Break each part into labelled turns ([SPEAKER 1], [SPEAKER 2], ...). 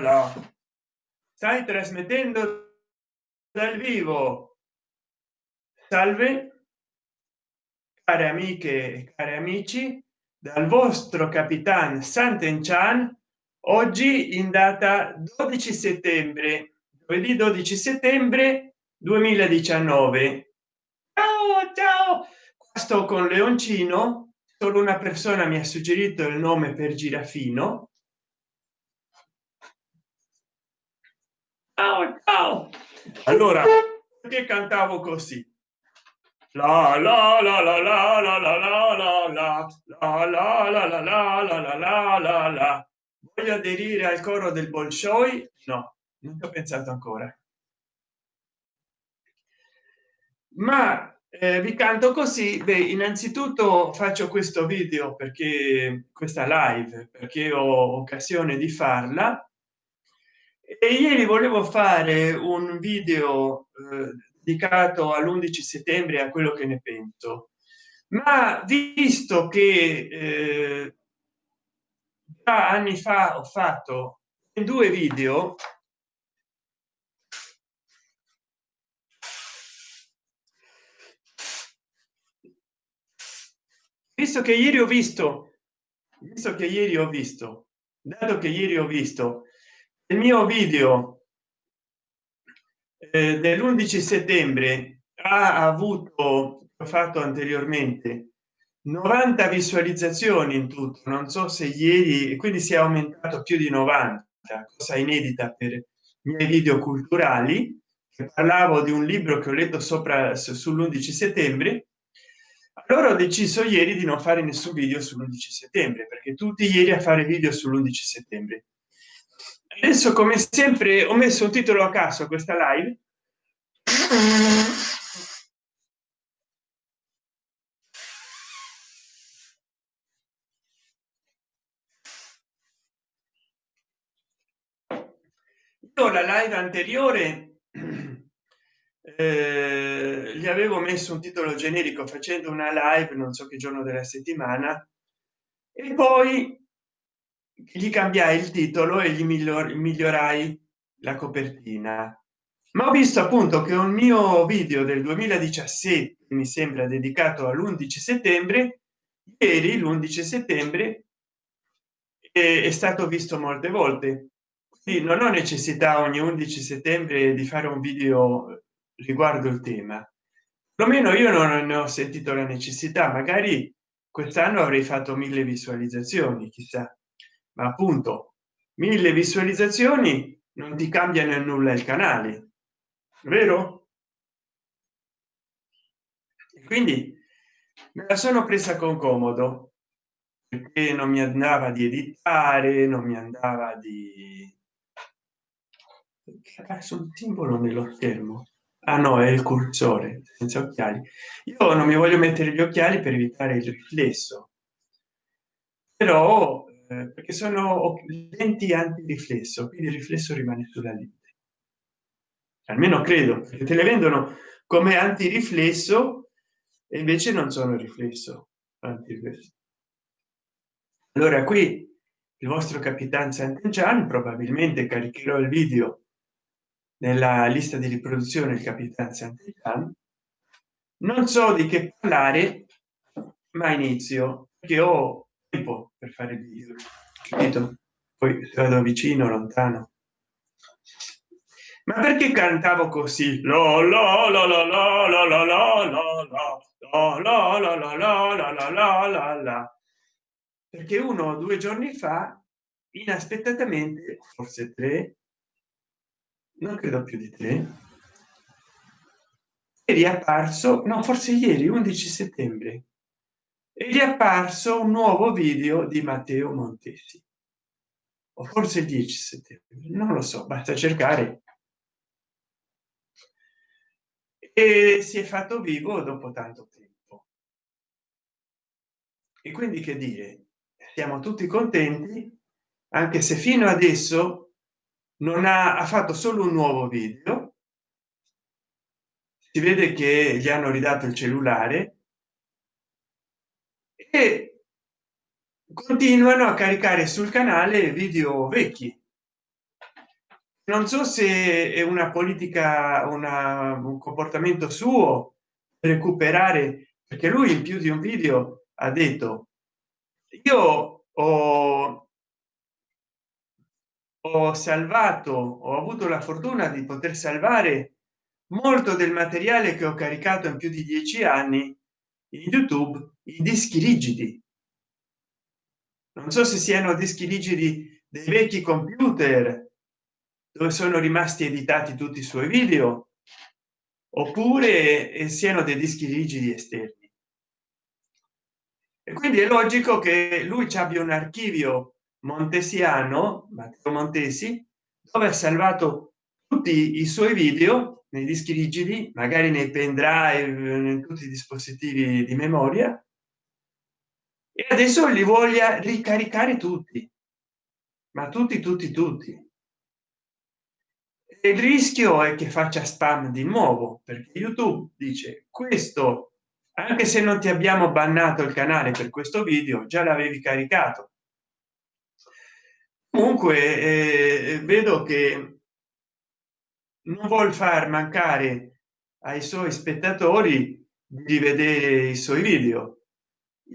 [SPEAKER 1] la stai trasmettendo dal vivo salve care amiche e cari amici dal vostro capitan Sant'Enchan oggi in data 12 settembre giovedì 12 settembre 2019 ciao ciao sto con leoncino solo una persona mi ha suggerito il nome per girafino ciao ciao allora che cantavo così la la la la la la la la la la la la la la la la la la voglio aderire al coro del bolshoi no non ho pensato ancora ma eh, vi canto così. Beh innanzitutto faccio questo video perché questa live perché ho occasione di farla. E ieri volevo fare un video eh, dedicato all'11 settembre a quello che ne penso. Ma visto che eh, anni fa ho fatto due video visto che ieri ho visto visto che ieri ho visto dato che ieri ho visto il mio video eh, dell'11 settembre ha avuto fatto anteriormente 90 visualizzazioni in tutto. Non so se ieri quindi si è aumentato più di 90 cosa inedita per i miei video culturali. Parlavo di un libro che ho letto sopra sull'11 settembre allora ho deciso ieri di non fare nessun video sull'11 settembre perché tutti ieri a fare video sull'11 settembre. Adesso come sempre ho messo un titolo a caso a questa live. La live anteriore gli avevo messo un titolo generico facendo una live non so che giorno della settimana e poi gli cambiai il titolo e gli miglior migliorai la copertina. Ma ho visto appunto che un mio video del 2017 mi sembra dedicato all'11 settembre ieri l'11 settembre è, stato visto molte volte. Sì, non ho necessità ogni 11 settembre di fare un video riguardo il tema. Almeno io non ne ho sentito la necessità magari quest'anno avrei fatto mille visualizzazioni chissà. Ma appunto mille visualizzazioni non ti cambiano nulla il canale vero? Quindi me la sono presa con comodo perché non mi andava di editare non mi andava di un simbolo nello schermo ah no è il cursore senza occhiali. Io non mi voglio mettere gli occhiali per evitare il riflesso. Però eh, perché sono lenti antiriflesso quindi il riflesso rimane sulla lente. Almeno credo che te le vendono come antiriflesso e invece non sono riflesso antiriflesso. Allora qui il vostro capitan Sant'Enchan probabilmente caricherò il video nella lista di riproduzione il capitan Sant'Enchan non so di che parlare ma inizio che ho tempo per fare il video capito poi vado vicino lontano ma perché cantavo così la la la la la la la la la la la la la la la la la la perché uno o due giorni fa inaspettatamente forse tre non credo più di tre è riapparso no forse ieri 11 settembre. È riapparso un nuovo video di matteo montesi. O forse il 10 settembre non lo so basta cercare. E si è fatto vivo dopo tanto tempo. E quindi che dire? Siamo tutti contenti anche se fino adesso non ha, ha fatto solo un nuovo video. Si vede che gli hanno ridato il cellulare. E continuano a caricare sul canale video vecchi. Non so se è una politica una, un comportamento suo recuperare perché lui in più di un video ha detto io ho, ho salvato ho avuto la fortuna di poter salvare molto del materiale che ho caricato in più di dieci anni in youtube i dischi rigidi. Non so se siano dischi rigidi dei vecchi computer dove sono rimasti editati tutti i suoi video oppure siano dei dischi rigidi esterni. E quindi è logico che lui ci abbia un archivio montesiano matteo montesi dove ha salvato tutti i suoi video nei dischi rigidi magari nei pendrive in tutti i dispositivi di memoria. E adesso li voglia ricaricare tutti. Ma tutti tutti tutti. Il rischio è che faccia spam di nuovo perché youtube dice questo anche se non ti abbiamo bannato il canale per questo video già l'avevi caricato comunque eh, vedo che non vuol far mancare ai suoi spettatori di vedere i suoi video.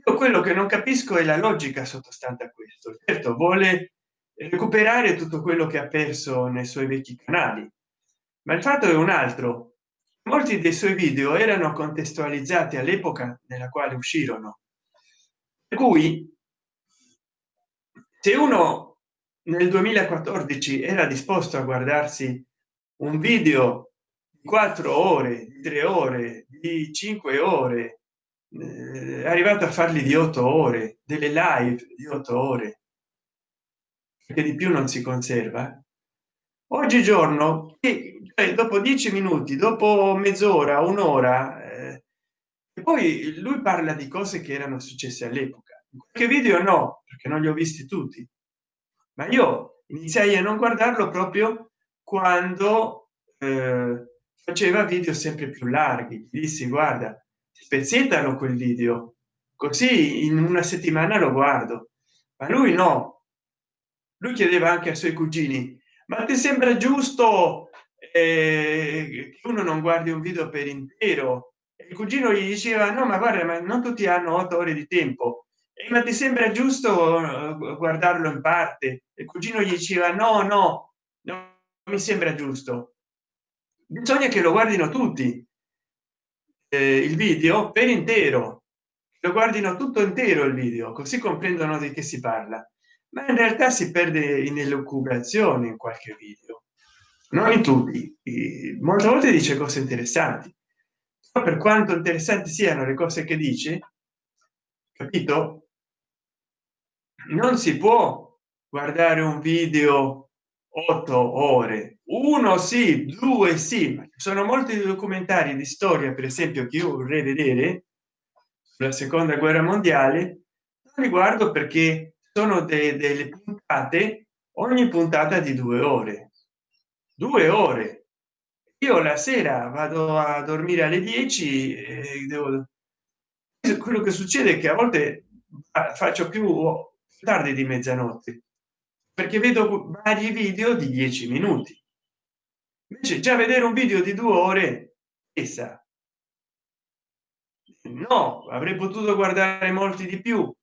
[SPEAKER 1] Io quello che non capisco è la logica sottostante a questo. Certo vuole recuperare tutto quello che ha perso nei suoi vecchi canali ma il fatto è un altro. Molti dei suoi video erano contestualizzati all'epoca nella quale uscirono. Per cui se uno nel 2014 era disposto a guardarsi un video di quattro ore tre ore di cinque ore eh, arrivato a farli di otto ore delle live di otto ore che di più non si conserva. Oggigiorno eh, dopo dieci minuti dopo mezz'ora un'ora eh, poi lui parla di cose che erano successe all'epoca. Che video no perché non li ho visti tutti ma io iniziai a non guardarlo proprio quando eh, faceva video sempre più larghi dissi guarda spezzettano quel video così in una settimana lo guardo. Ma lui no. Lui chiedeva anche ai suoi cugini ma ti sembra giusto eh, che uno non guardi un video per intero? Il cugino gli diceva no ma guarda ma non tutti hanno otto ore di tempo ma ti sembra giusto eh, guardarlo in parte? Il cugino gli diceva no no no mi sembra giusto. Bisogna che lo guardino tutti eh, il video per intero. Lo guardino tutto intero il video così comprendono di che si parla. Ma in realtà si perde in elucubrazione in qualche video. Non in tutti molte volte dice cose interessanti. Per quanto interessanti siano le cose che dice capito non si può guardare un video otto ore. Uno sì due sì sono molti documentari di storia per esempio che io vorrei vedere la seconda guerra mondiale non li guardo perché sono de delle puntate ogni puntata di due ore. Due ore. Io la sera vado a dormire alle 10 e devo quello che succede è che a volte faccio più tardi di mezzanotte perché vedo vari video di 10 minuti. Invece già vedere un video di due ore essa no avrei potuto guardare molti di più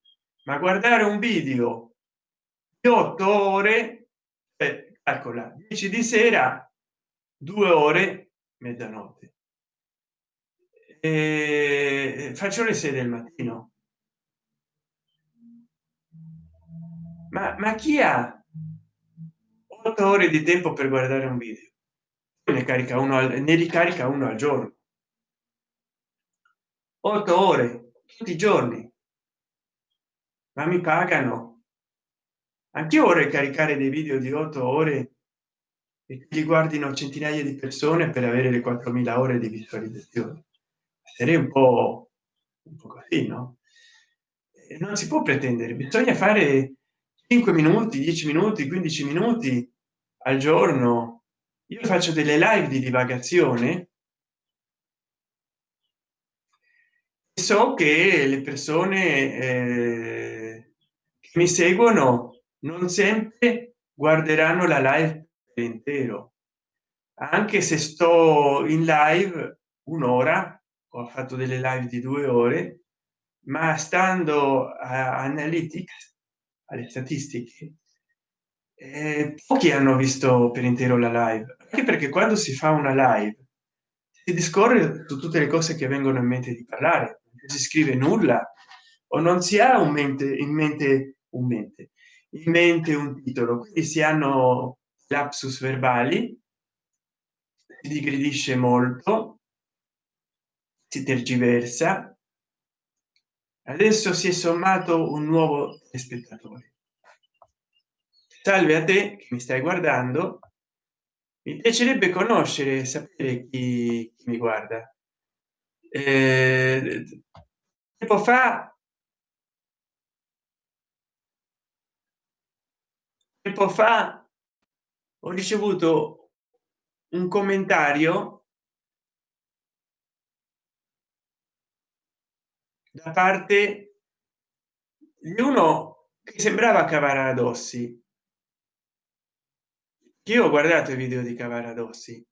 [SPEAKER 1] ma guardare un video di otto ore eh, calcola 10 di sera due ore mezzanotte. E faccio le 6 del mattino ma, ma chi ha otto ore di tempo per guardare un video? Ne carica uno ne ricarica uno al giorno? Otto ore tutti i giorni. Ma mi pagano? Anche ore caricare dei video di otto ore e li guardino centinaia di persone per avere le 4000 ore di visualizzazione? Sarei un po un po così no? Non si può pretendere bisogna fare 5 minuti 10 minuti 15 minuti al giorno. Io faccio delle live di divagazione. So che le persone eh, che mi seguono non sempre guarderanno la live intero. Anche se sto in live un'ora ho fatto delle live di due ore ma stando a analytics alle statistiche eh, pochi hanno visto per intero la live. Anche perché quando si fa una live si discorre su tutte le cose che vengono in mente di parlare. Si scrive nulla o non si ha un mente in mente un mente in mente un titolo. Quindi si hanno lapsus verbali si digredisce molto si tergiversa adesso si è sommato un nuovo spettatore. Salve a te che mi stai guardando. Mi piacerebbe conoscere sapere chi, chi mi guarda. Eh, tempo fa tempo fa ho ricevuto un commentario da parte di uno che sembrava cavaradossi io ho guardato i video di cavaradossi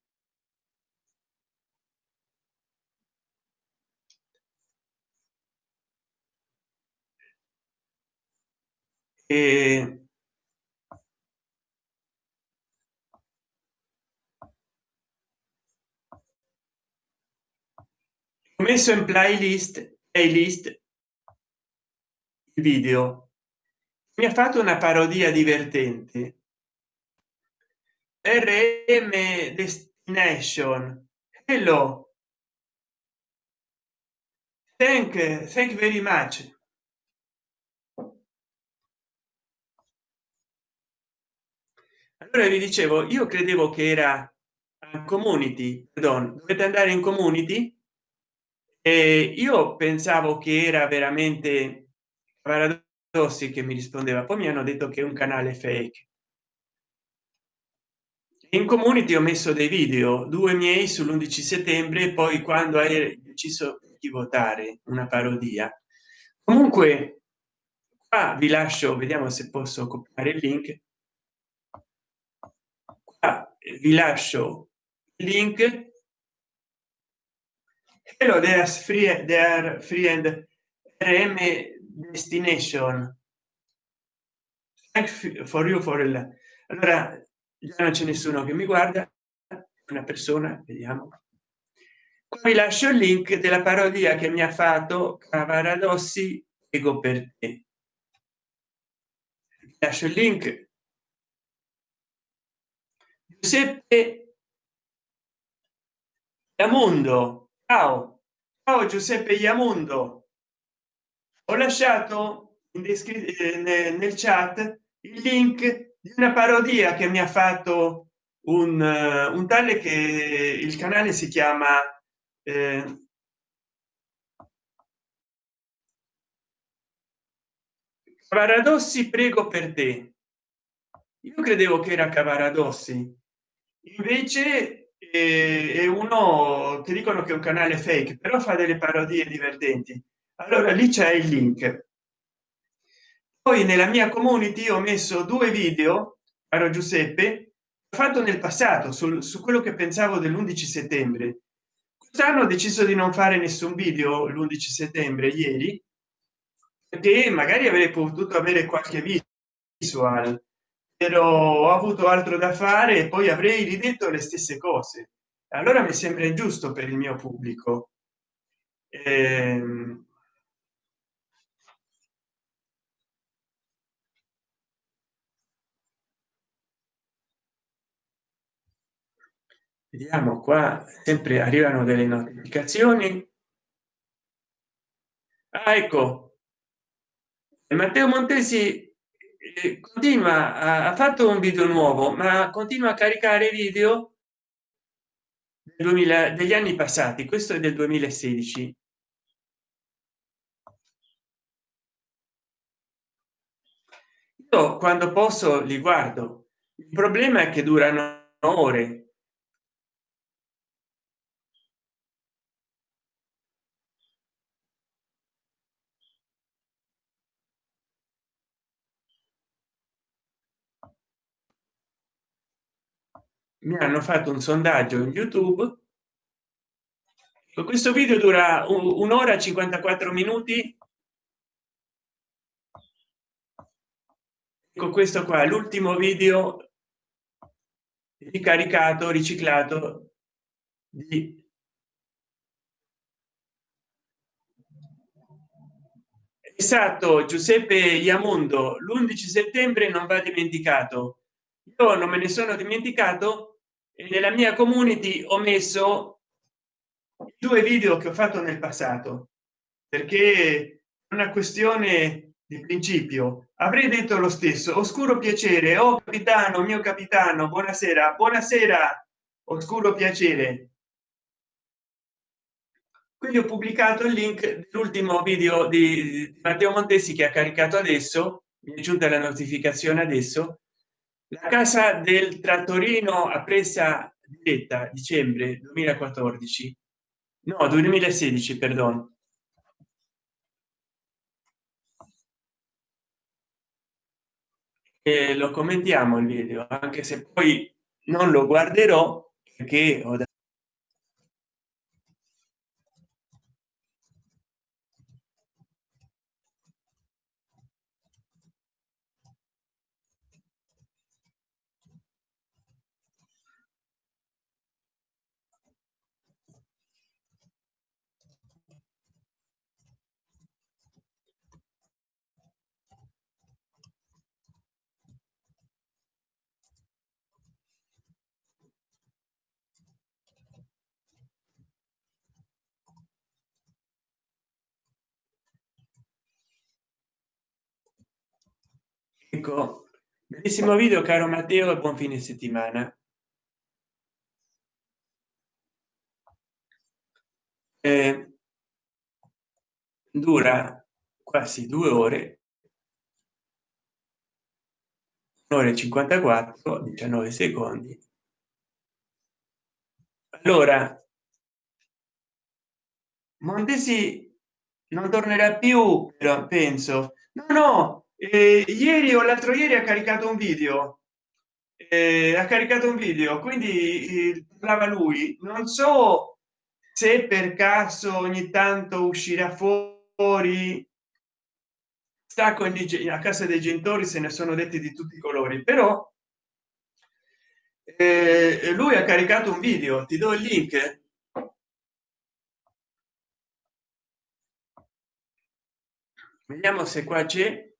[SPEAKER 1] e messo in playlist playlist video. Mi ha fatto una parodia divertente. Rm destination. Hello. Thank thank very much. Allora vi dicevo io credevo che era community. Pardon, dovete andare in community e io pensavo che era veramente paradossi che mi rispondeva poi mi hanno detto che è un canale fake. In community ho messo dei video due miei sull'11 settembre poi quando hai deciso di votare una parodia. Comunque qua vi lascio vediamo se posso copiare il link. Qua vi lascio il link hello there's free there free and rm destination. For you for il allora non c'è nessuno che mi guarda una persona vediamo. Vi lascio il link della parodia che mi ha fatto cavaradossi ego per te. Lascio il link. Giuseppe Yamundo ciao. Ciao giuseppe Yamundo. Ho lasciato in descrizione nel chat il link di una parodia che mi ha fatto un, uh, un tale che il canale si chiama eh, paradossi prego per te. Io credevo che era cavaradossi invece è uno che dicono che è un canale fake però fa delle parodie divertenti. Allora lì c'è il link. Poi nella mia community ho messo due video caro giuseppe fatto nel passato sul, su quello che pensavo dell'11 settembre. Quest'anno ho deciso di non fare nessun video l'11 settembre ieri perché magari avrei potuto avere qualche visual ho avuto altro da fare e poi avrei ridetto le stesse cose. Allora mi sembra ingiusto per il mio pubblico. Ehm, vediamo qua sempre arrivano delle notificazioni. Ah, ecco. Matteo montesi eh, continua ha fatto un video nuovo ma continua a caricare video 2000 degli anni passati. Questo è del 2016 io quando posso li guardo. Il problema è che durano ore mi hanno fatto un sondaggio in youtube. Questo video dura un'ora 54 minuti. Con questo qua l'ultimo video ricaricato riciclato di esatto giuseppe iamundo l'11 settembre non va dimenticato. Io non me ne sono dimenticato nella mia community ho messo due video che ho fatto nel passato perché una questione di principio. Avrei detto lo stesso oscuro piacere. Oh capitano mio capitano buonasera buonasera oscuro piacere. Quindi ho pubblicato il link dell'ultimo video di matteo montesi che ha caricato adesso mi è giunta la notificazione adesso la casa del trattorino a presa diretta dicembre 2014 no 2016 perdono e lo commentiamo il video anche se poi non lo guarderò perché ho da ecco bellissimo video caro matteo e buon fine settimana. Eh, dura quasi due ore. Ore 54 19 secondi. Allora montesi non tornerà più però penso. No no eh, ieri o l'altro ieri ha caricato un video. Eh, ha caricato un video quindi eh, lui. Non so se per caso ogni tanto uscirà fuori. Sta con a casa dei genitori se ne sono detti di tutti i colori però eh, lui ha caricato un video. Ti do il link. Vediamo se qua c'è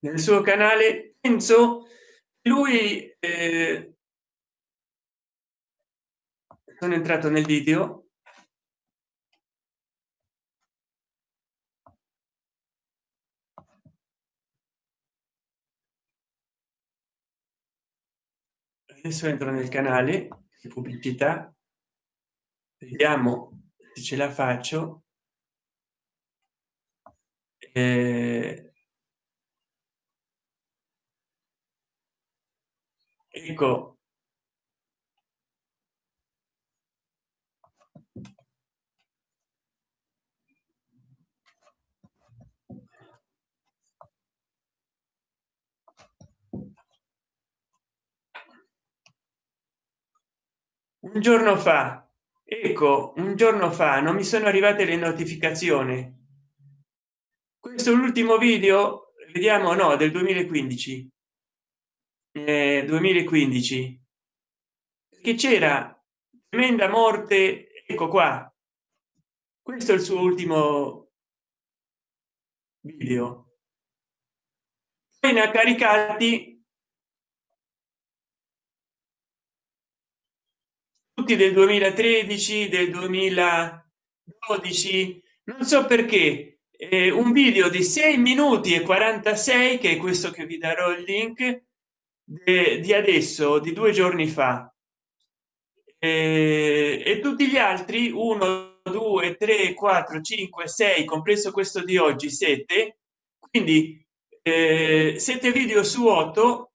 [SPEAKER 1] nel suo canale penso lui eh, sono entrato nel video. Adesso entro nel canale di pubblicità. Vediamo se ce la faccio. Eh, ecco un giorno fa ecco un giorno fa non mi sono arrivate le notificazioni. Questo l'ultimo video vediamo no del 2015 eh, 2015 che c'era tremenda morte ecco qua. Questo è il suo ultimo video. Ha caricati tutti del 2013 del 2012 non so perché. Eh, un video di 6 minuti e 46 che è questo che vi darò il link di adesso di due giorni fa. E, tutti gli altri 1 2 3 4 5 6 compreso questo di oggi 7 quindi eh, 7 video su 8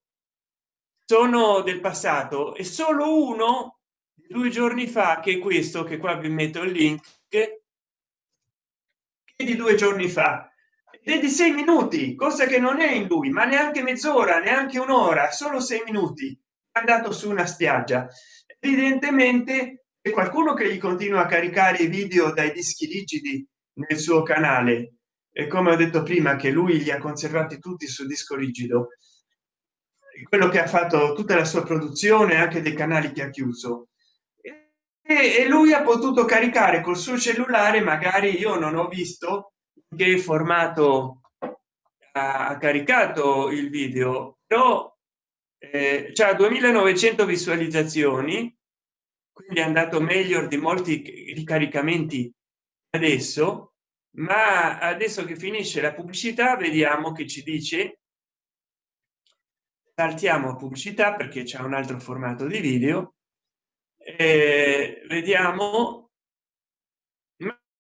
[SPEAKER 1] sono del passato e solo uno due giorni fa che questo che qua vi metto il link che di due giorni fa ed di sei minuti cosa che non è in lui ma neanche mezz'ora neanche un'ora solo sei minuti. Andato su una spiaggia. Evidentemente è qualcuno che gli continua a caricare i video dai dischi rigidi nel suo canale. E come ho detto prima che lui li ha conservati tutti su disco rigido. Quello che ha fatto tutta la sua produzione anche dei canali che ha chiuso. E lui ha potuto caricare col suo cellulare magari io non ho visto che formato ha caricato il video però eh, c'è 2900 visualizzazioni quindi è andato meglio di molti ricaricamenti adesso ma adesso che finisce la pubblicità vediamo che ci dice saltiamo a pubblicità perché c'è un altro formato di video eh, vediamo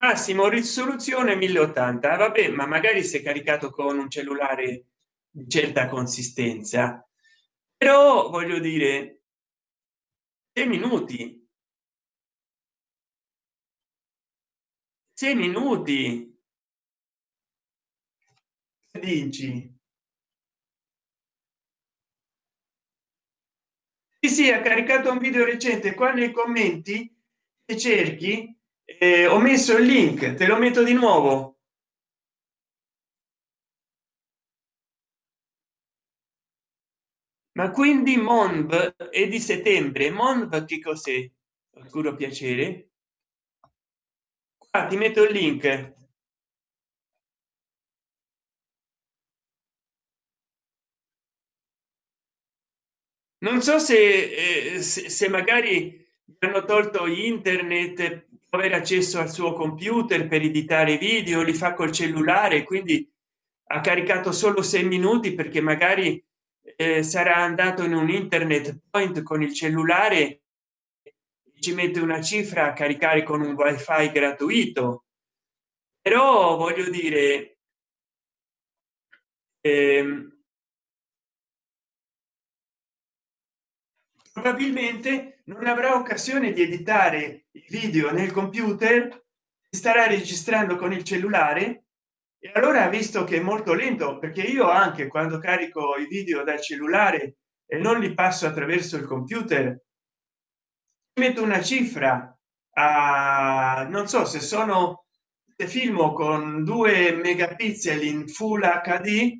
[SPEAKER 1] massimo risoluzione 1080 vabbè ma magari si è caricato con un cellulare di certa consistenza. Però voglio dire sei minuti. Sei minuti. Dici? Sì, sì ha caricato un video recente. Qua nei commenti e cerchi eh, ho messo il link te lo metto di nuovo. Ma quindi monv è di settembre. Monv che cos'è? Oscuro piacere. Qua ti metto il link. Non so se, eh, se, se magari hanno tolto internet avere accesso al suo computer per editare video li fa col cellulare quindi ha caricato solo sei minuti perché magari eh, sarà andato in un internet point con il cellulare ci mette una cifra a caricare con un wifi gratuito. Però voglio dire ehm, probabilmente non avrà occasione di editare il video nel computer starà registrando con il cellulare. E allora visto che è molto lento perché io anche quando carico i video dal cellulare e non li passo attraverso il computer metto una cifra a non so se sono se filmo con 2 megapixel in full hd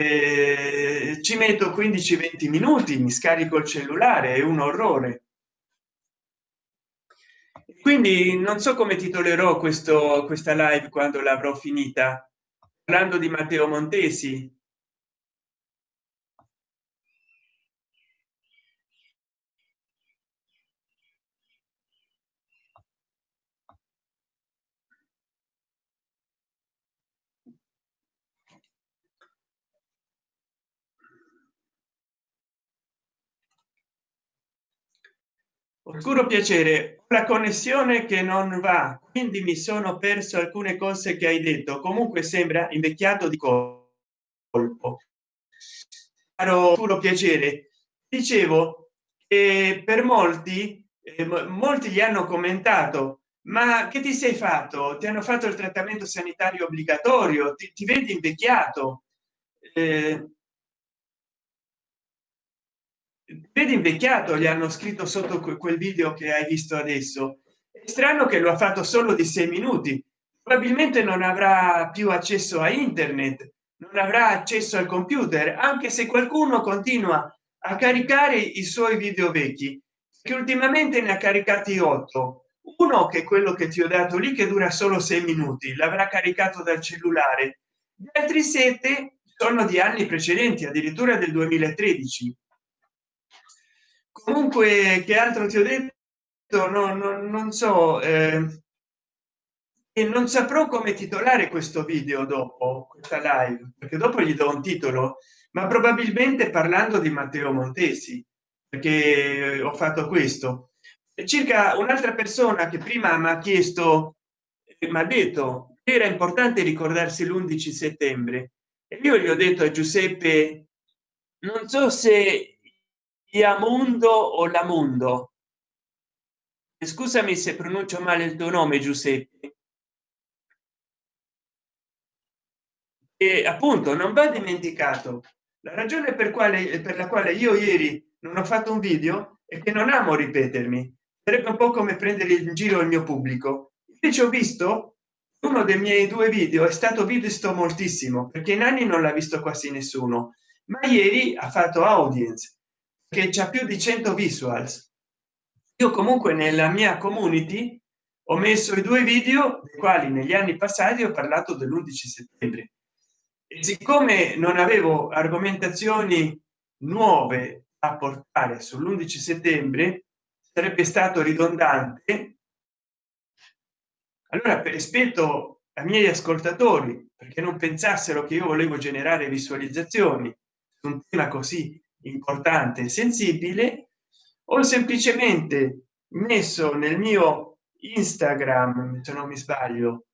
[SPEAKER 1] eh, ci metto 15 20 minuti mi scarico il cellulare è un orrore. Quindi non so come titolerò questo questa live quando l'avrò finita. Parlando di matteo montesi oscuro piacere la connessione che non va quindi mi sono perso alcune cose che hai detto. Comunque sembra invecchiato di colpo. Caro oscuro piacere dicevo che per molti eh, molti gli hanno commentato ma che ti sei fatto? Ti hanno fatto il trattamento sanitario obbligatorio? Ti, ti vedi invecchiato? Eh, vedi invecchiato gli hanno scritto sotto quel video che hai visto adesso. È strano che lo ha fatto solo di sei minuti. Probabilmente non avrà più accesso a internet non avrà accesso al computer anche se qualcuno continua a caricare i suoi video vecchi che ultimamente ne ha caricati 8 uno che è quello che ti ho dato lì che dura solo sei minuti l'avrà caricato dal cellulare. Gli altri sette sono di anni precedenti addirittura del 2013 comunque che altro ti ho detto? No, no non so eh, e non saprò come titolare questo video dopo questa live perché dopo gli do un titolo ma probabilmente parlando di matteo montesi perché ho fatto questo. Circa un'altra persona che prima mi ha chiesto mi ha detto era importante ricordarsi l'11 settembre. E io gli ho detto a giuseppe non so se Iamundo o Lamundo. Scusami se pronuncio male il tuo nome, Giuseppe. e appunto non va dimenticato la ragione per quale per la quale io ieri non ho fatto un video e che non amo ripetermi sarebbe un po come prendere in giro il mio pubblico invece ho visto uno dei miei due video è stato visto moltissimo perché in anni non l'ha visto quasi nessuno ma ieri ha fatto audience che c'è più di 100 visuals. Io comunque nella mia community ho messo i due video dei quali negli anni passati ho parlato dell'11 settembre. E siccome non avevo argomentazioni nuove a portare sull'11 settembre sarebbe stato ridondante. Allora per rispetto ai miei ascoltatori perché non pensassero che io volevo generare visualizzazioni su un tema così importante e sensibile ho semplicemente messo nel mio instagram se non mi sbaglio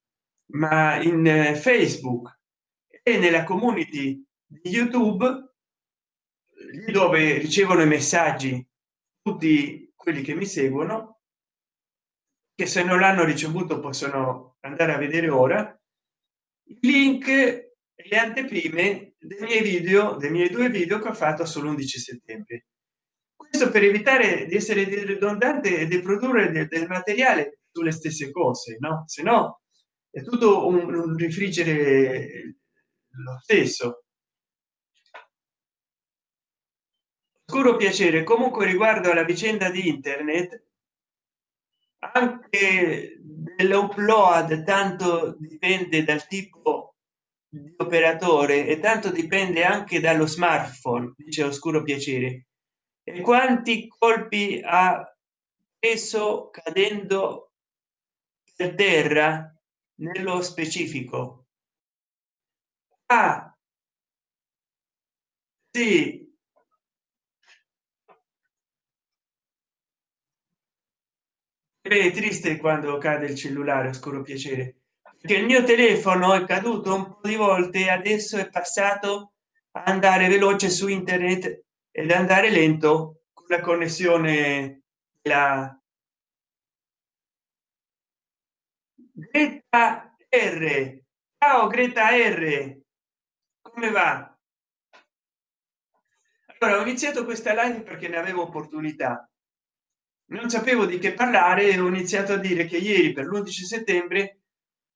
[SPEAKER 1] ma in eh, facebook e nella community di youtube dove ricevono i messaggi tutti quelli che mi seguono che se non l'hanno ricevuto possono andare a vedere ora. Link e le anteprime dei miei video dei miei due video che ho fatto sull'11 settembre. Questo per evitare di essere ridondante e di produrre del, del materiale sulle stesse cose no? Se no è tutto un, un rifriggere lo stesso. Oscuro piacere. Comunque riguardo alla vicenda di internet anche dell'upload tanto dipende dal tipo operatore e tanto dipende anche dallo smartphone dice oscuro piacere e quanti colpi ha preso cadendo per terra nello specifico? Ah, sì. È triste quando cade il cellulare, oscuro piacere, che il mio telefono è caduto un po' di volte adesso è passato a andare veloce su internet ed andare lento con la connessione la Greta R. Ciao Greta R. Come va? Allora ho iniziato questa live perché ne avevo opportunità. Non sapevo di che parlare ho iniziato a dire che ieri per l'11 settembre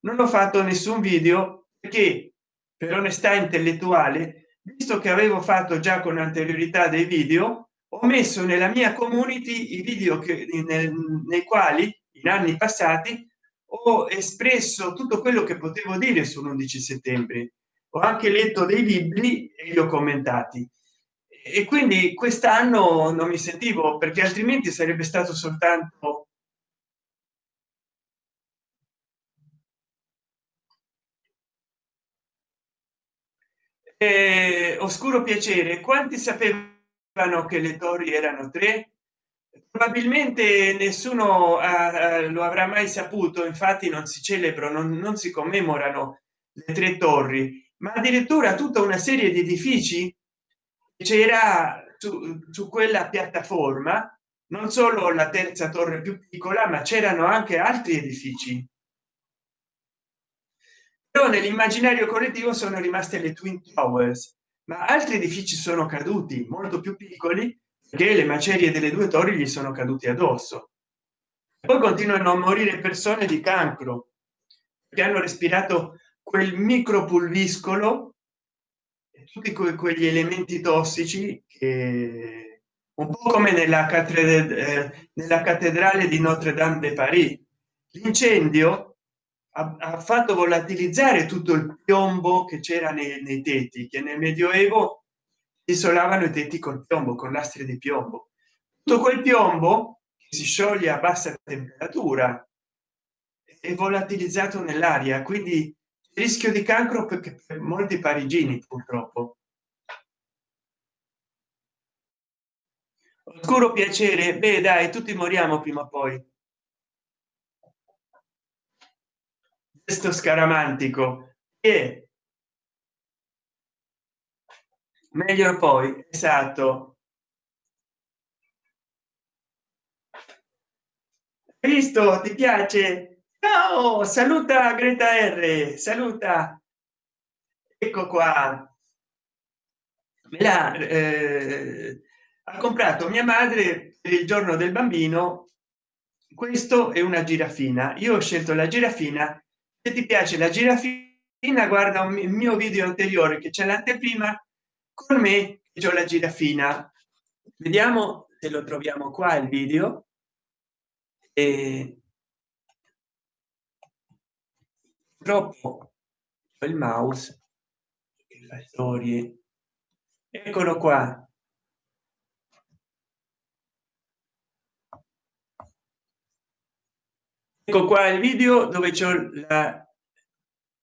[SPEAKER 1] non ho fatto nessun video perché per onestà intellettuale visto che avevo fatto già con anteriorità dei video ho messo nella mia community i video che nel, nei quali in anni passati ho espresso tutto quello che potevo dire sull'11 settembre. Ho anche letto dei libri e li ho commentati. E quindi quest'anno non mi sentivo perché altrimenti sarebbe stato soltanto eh, oscuro piacere. Quanti sapevano che le torri erano tre? Probabilmente nessuno uh, lo avrà mai saputo. Infatti non si celebrano non, non si commemorano le tre torri ma addirittura tutta una serie di edifici c'era su, su quella piattaforma. Non solo la terza torre più piccola ma c'erano anche altri edifici però nell'immaginario collettivo sono rimaste le twin towers ma altri edifici sono caduti molto più piccoli che le macerie delle due torri gli sono caduti addosso. Poi continuano a morire persone di cancro che hanno respirato quel micropulviscolo tutti que quegli elementi tossici che un po come nella cattedrale eh, nella cattedrale di notre dame de paris. L'incendio ha, fatto volatilizzare tutto il piombo che c'era nei, nei tetti che nel medioevo isolavano i tetti col piombo con lastre di piombo. Tutto quel piombo che si scioglie a bassa temperatura è volatilizzato nell'aria quindi rischio di cancro perché per molti parigini purtroppo. Oscuro piacere. Beh dai tutti moriamo prima o poi questo scaramantico. E meglio poi esatto. Visto ti piace? Ciao saluta greta r saluta. Ecco qua. Me l'ha eh, ha comprato mia madre per il giorno del bambino. Questo è una girafina. Io ho scelto la girafina se ti piace la girafina guarda un mio video anteriore che c'è l'anteprima con me che la girafina. Vediamo se lo troviamo qua il video. E troppo il mouse storie. Eccolo qua ecco qua il video dove c'è la,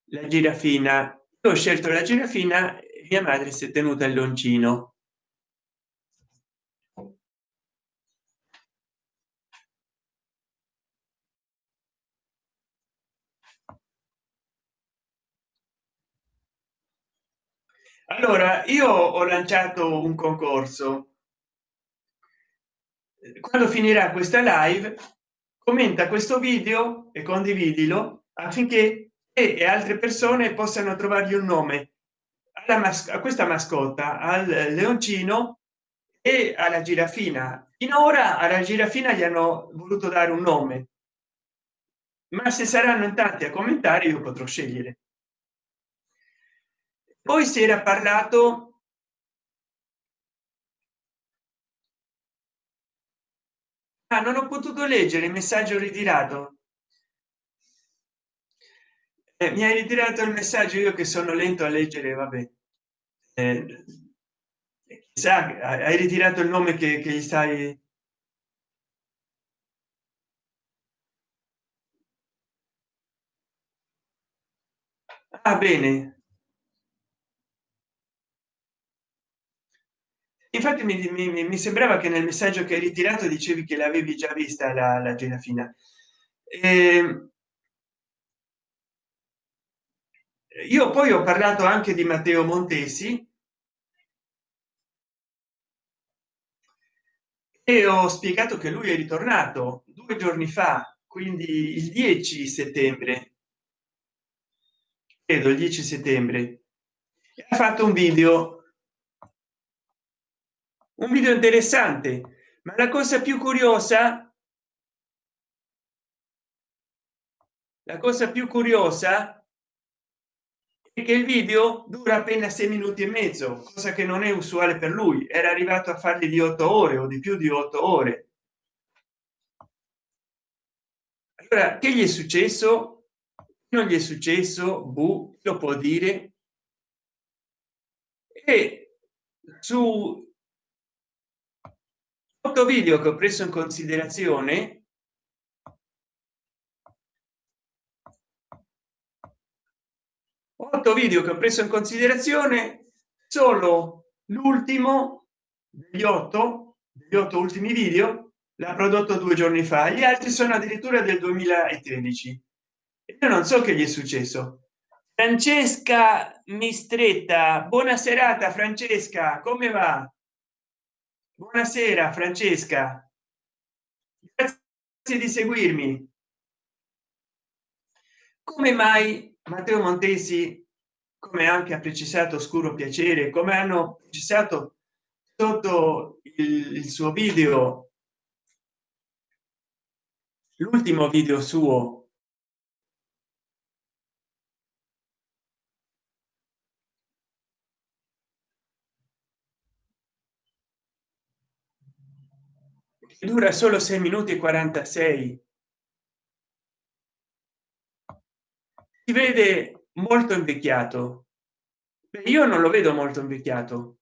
[SPEAKER 1] la girafina. Io ho scelto la girafina mia madre si è tenuta il loncino. Allora io ho lanciato un concorso. Quando finirà questa live commenta questo video e condividilo affinché e altre persone possano trovargli un nome. Alla a questa mascotta al leoncino e alla girafina. Finora alla girafina gli hanno voluto dare un nome. Ma se saranno in tanti a commentare io potrò scegliere. Poi si era parlato ah, non ho potuto leggere il messaggio ritirato. Eh, mi hai ritirato il messaggio io che sono lento a leggere vabbè. Eh, sa hai ritirato il nome che, che gli stai ah bene infatti mi, mi, mi, sembrava che nel messaggio che hai ritirato dicevi che l'avevi già vista la, la girafina e io poi ho parlato anche di matteo montesi. E ho spiegato che lui è ritornato due giorni fa quindi il 10 settembre. Credo il 10 settembre. Ha fatto un video un video interessante. Ma la cosa più curiosa la cosa più curiosa è che il video dura appena sei minuti e mezzo cosa che non è usuale per lui. Era arrivato a fargli di otto ore o di più di otto ore. Allora che gli è successo? Non gli è successo bu lo può dire. E su otto video che ho preso in considerazione. Otto video che ho preso in considerazione solo l'ultimo degli otto degli otto ultimi video l'ha prodotto due giorni fa. Gli altri sono addirittura del 2013 io non so che gli è successo. Francesca mistretta buona serata francesca come va buonasera francesca. Grazie di seguirmi. Come mai matteo montesi come anche ha precisato oscuro piacere come hanno precisato sotto il, il suo video l'ultimo video suo dura solo 6 minuti e 46 si vede molto invecchiato. Io non lo vedo molto invecchiato.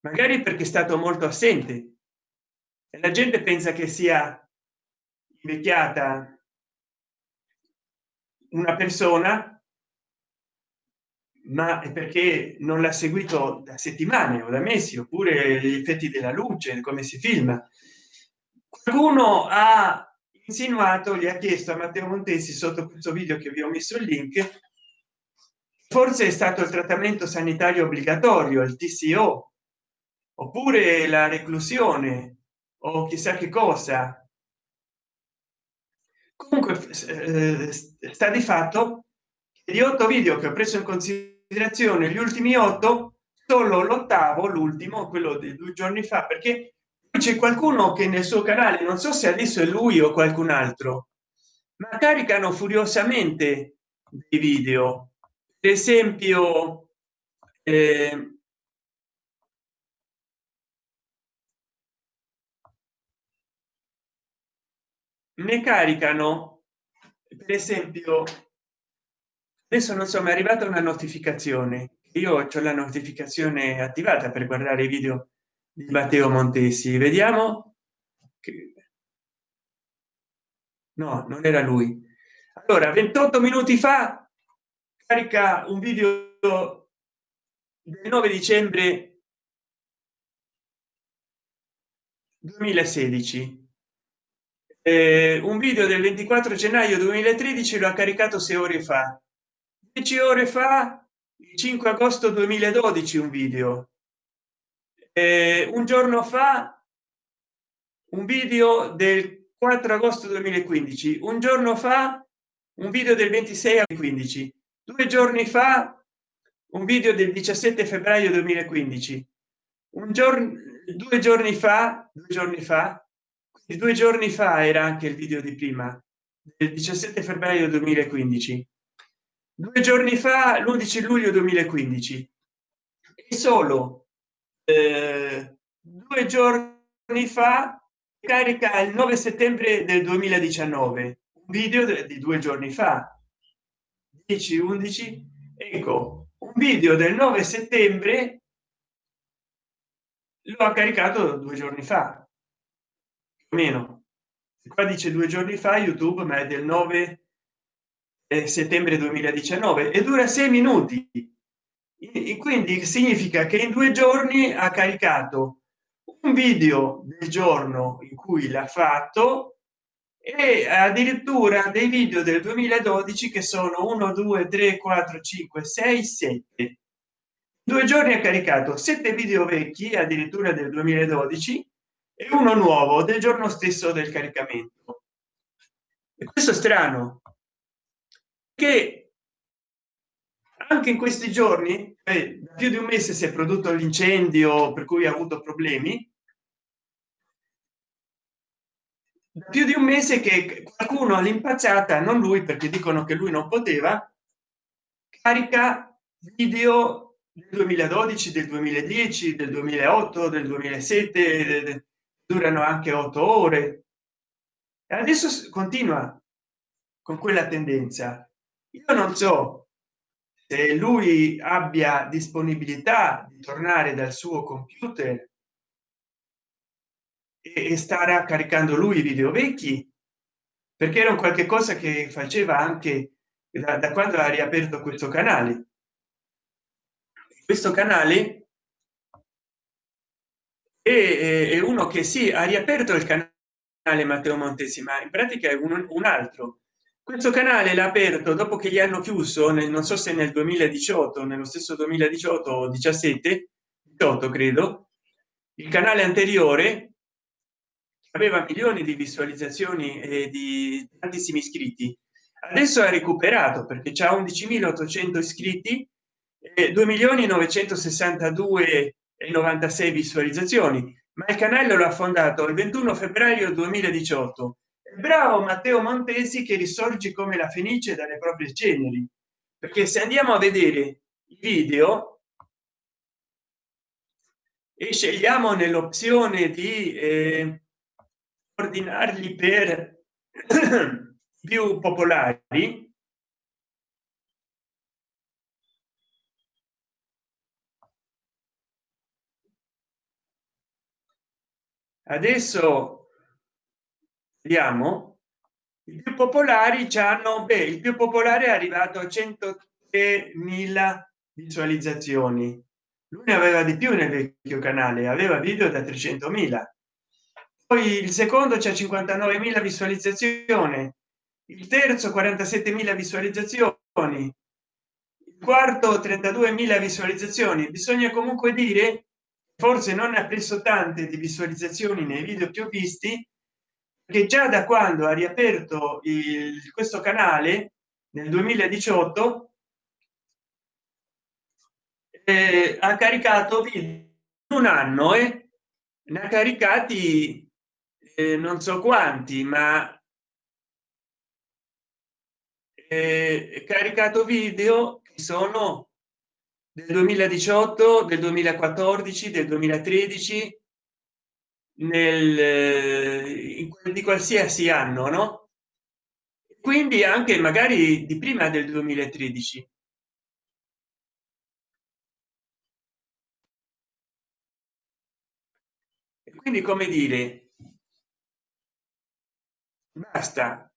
[SPEAKER 1] Magari perché è stato molto assente. E la gente pensa che sia invecchiata una persona ma è perché non l'ha seguito da settimane o da mesi oppure gli effetti della luce come si filma qualcuno ha insinuato gli ha chiesto a matteo montesi sotto questo video che vi ho messo il link forse è stato il trattamento sanitario obbligatorio il tco oppure la reclusione o chissà che cosa. Comunque eh, sta di fatto che di otto video che ho preso in considerazione gli ultimi otto solo l'ottavo l'ultimo quello di due giorni fa perché c'è qualcuno che nel suo canale non so se adesso è lui o qualcun altro ma caricano furiosamente dei video. Per esempio eh, ne caricano per esempio adesso non so mi è arrivata una notificazione. Io ho la notificazione attivata per guardare i video di matteo montesi. Vediamo che... no non era lui. Allora 28 minuti fa carica un video del 9 dicembre 2016 eh, un video del 24 gennaio 2013 lo ha caricato sei ore fa. 10 ore fa il 5 agosto 2012 un video eh, un giorno fa un video del 4 agosto 2015 un giorno fa un video del 26 a 15 due giorni fa un video del 17 febbraio 2015 un giorno due giorni fa due giorni fa due giorni fa era anche il video di prima del 17 febbraio 2015 due giorni fa l'11 luglio 2015 e solo eh, due giorni fa carica il 9 settembre del 2019 un video di due giorni fa. 10 11 ecco un video del 9 settembre lo ha caricato due giorni fa meno. Qua dice due giorni fa youtube ma è del 9 settembre 2019 e dura sei minuti e quindi significa che in due giorni ha caricato un video del giorno in cui l'ha fatto e addirittura dei video del 2012 che sono 1 2 3 4 5 6 7 due giorni ha caricato sette video vecchi addirittura del 2012 e uno nuovo del giorno stesso del caricamento. E questo è strano che anche in questi giorni eh, più di un mese si è prodotto l'incendio per cui ha avuto problemi. Più di un mese che qualcuno all'impacciata non lui perché dicono che lui non poteva carica video del 2012 del 2010 del 2008 del 2007 durano anche otto ore. E adesso continua con quella tendenza. Io non so se lui abbia disponibilità di tornare dal suo computer e starà caricando lui i video vecchi perché era un qualche cosa che faceva anche da, da quando ha riaperto questo canale. Questo canale e, è uno che si sì, ha riaperto il canale matteo montesi ma in pratica è un, un altro questo canale l'ha aperto dopo che gli hanno chiuso nel non so se nel 2018 nello stesso 2018 o 17 18 credo. Il canale anteriore aveva milioni di visualizzazioni e di tantissimi iscritti. Adesso ha recuperato perché c'è 11.800 iscritti e 2 milioni 962 e 96 visualizzazioni ma il canale lo ha fondato il 21 febbraio 2018 bravo matteo montesi che risorge come la fenice dalle proprie ceneri. Perché se andiamo a vedere i video e scegliamo nell'opzione di eh, ordinarli per più popolari adesso vediamo. I più popolari ci hanno beh, il più popolare è arrivato a 103.000 visualizzazioni. Lui ne aveva di più nel vecchio canale aveva video da 300.000 poi il secondo c'è 59.000 visualizzazioni il terzo 47.000 visualizzazioni il quarto 32.000 visualizzazioni. Bisogna comunque dire forse non ha preso tante di visualizzazioni nei video più visti che già da quando ha riaperto il, questo canale nel 2018 eh, ha caricato video un anno e eh? ne ha caricati eh, non so quanti ma eh, caricato video che sono del 2018 del 2014 del 2013 nel eh, di qualsiasi anno no? Quindi anche magari di prima del 2013 e quindi come dire basta.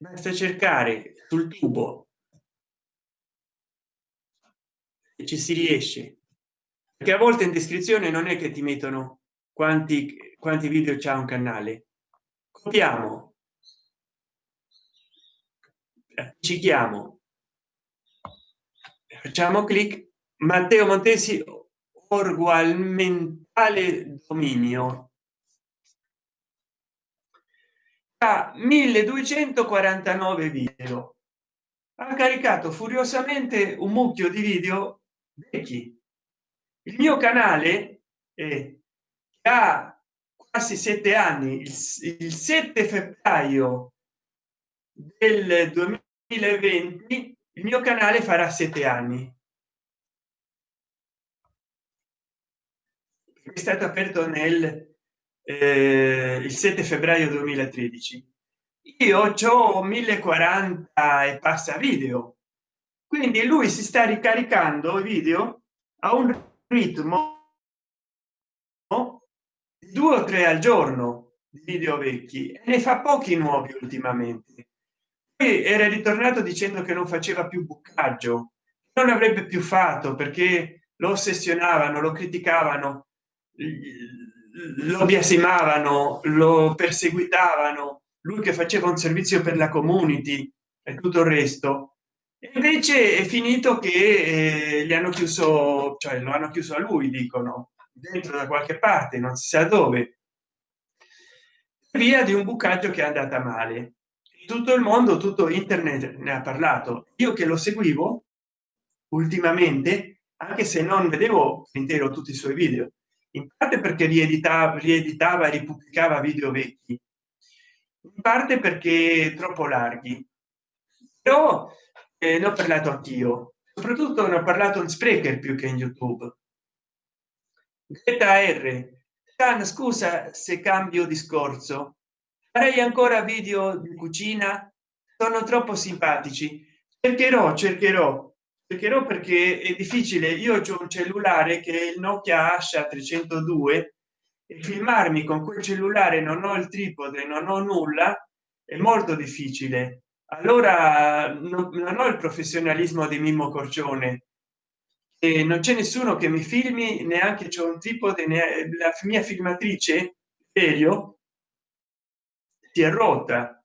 [SPEAKER 1] Basta cercare sul tubo ci si riesce. Perché a volte in descrizione non è che ti mettono quanti quanti video c'è un canale. Copiamo. Ci chiamo facciamo clic. Matteo montesi orgualmentale dominio. A 1249 video. Ha caricato furiosamente un mucchio di video vecchi il mio canale eh, ha quasi sette anni il, il 7 febbraio del 2020 il mio canale farà sette anni. È stato aperto nel eh, il 7 febbraio 2013 io ho 1040 e passa video quindi lui si sta ricaricando i video a un ritmo due o tre al giorno video vecchi. E ne fa pochi nuovi ultimamente. Poi era ritornato dicendo che non faceva più bucaggio non avrebbe più fatto perché lo ossessionavano lo criticavano lo biasimavano lo perseguitavano. Lui che faceva un servizio per la community e tutto il resto invece è finito che eh, gli hanno chiuso cioè lo hanno chiuso a lui dicono dentro da qualche parte non si sa dove via di un bucaggio che è andata male. Tutto il mondo tutto internet ne ha parlato. Io che lo seguivo ultimamente anche se non vedevo intero tutti i suoi video in parte perché rieditava rieditava ripubblicava video vecchi in parte perché troppo larghi. Però eh, ne ho parlato anch'io. Soprattutto ne ho parlato in sprecher più che in youtube. Greta R. Stan, scusa se cambio discorso. Farei ancora video di cucina? Sono troppo simpatici. Cercherò cercherò. Cercherò perché è difficile. Io ho un cellulare che è il nokia asha 302 e filmarmi con quel cellulare non ho il tripode non ho nulla è molto difficile allora non, ho il professionalismo di mimmo corcione. E non c'è nessuno che mi filmi neanche c'è un tripode la mia filmatrice serio si è rotta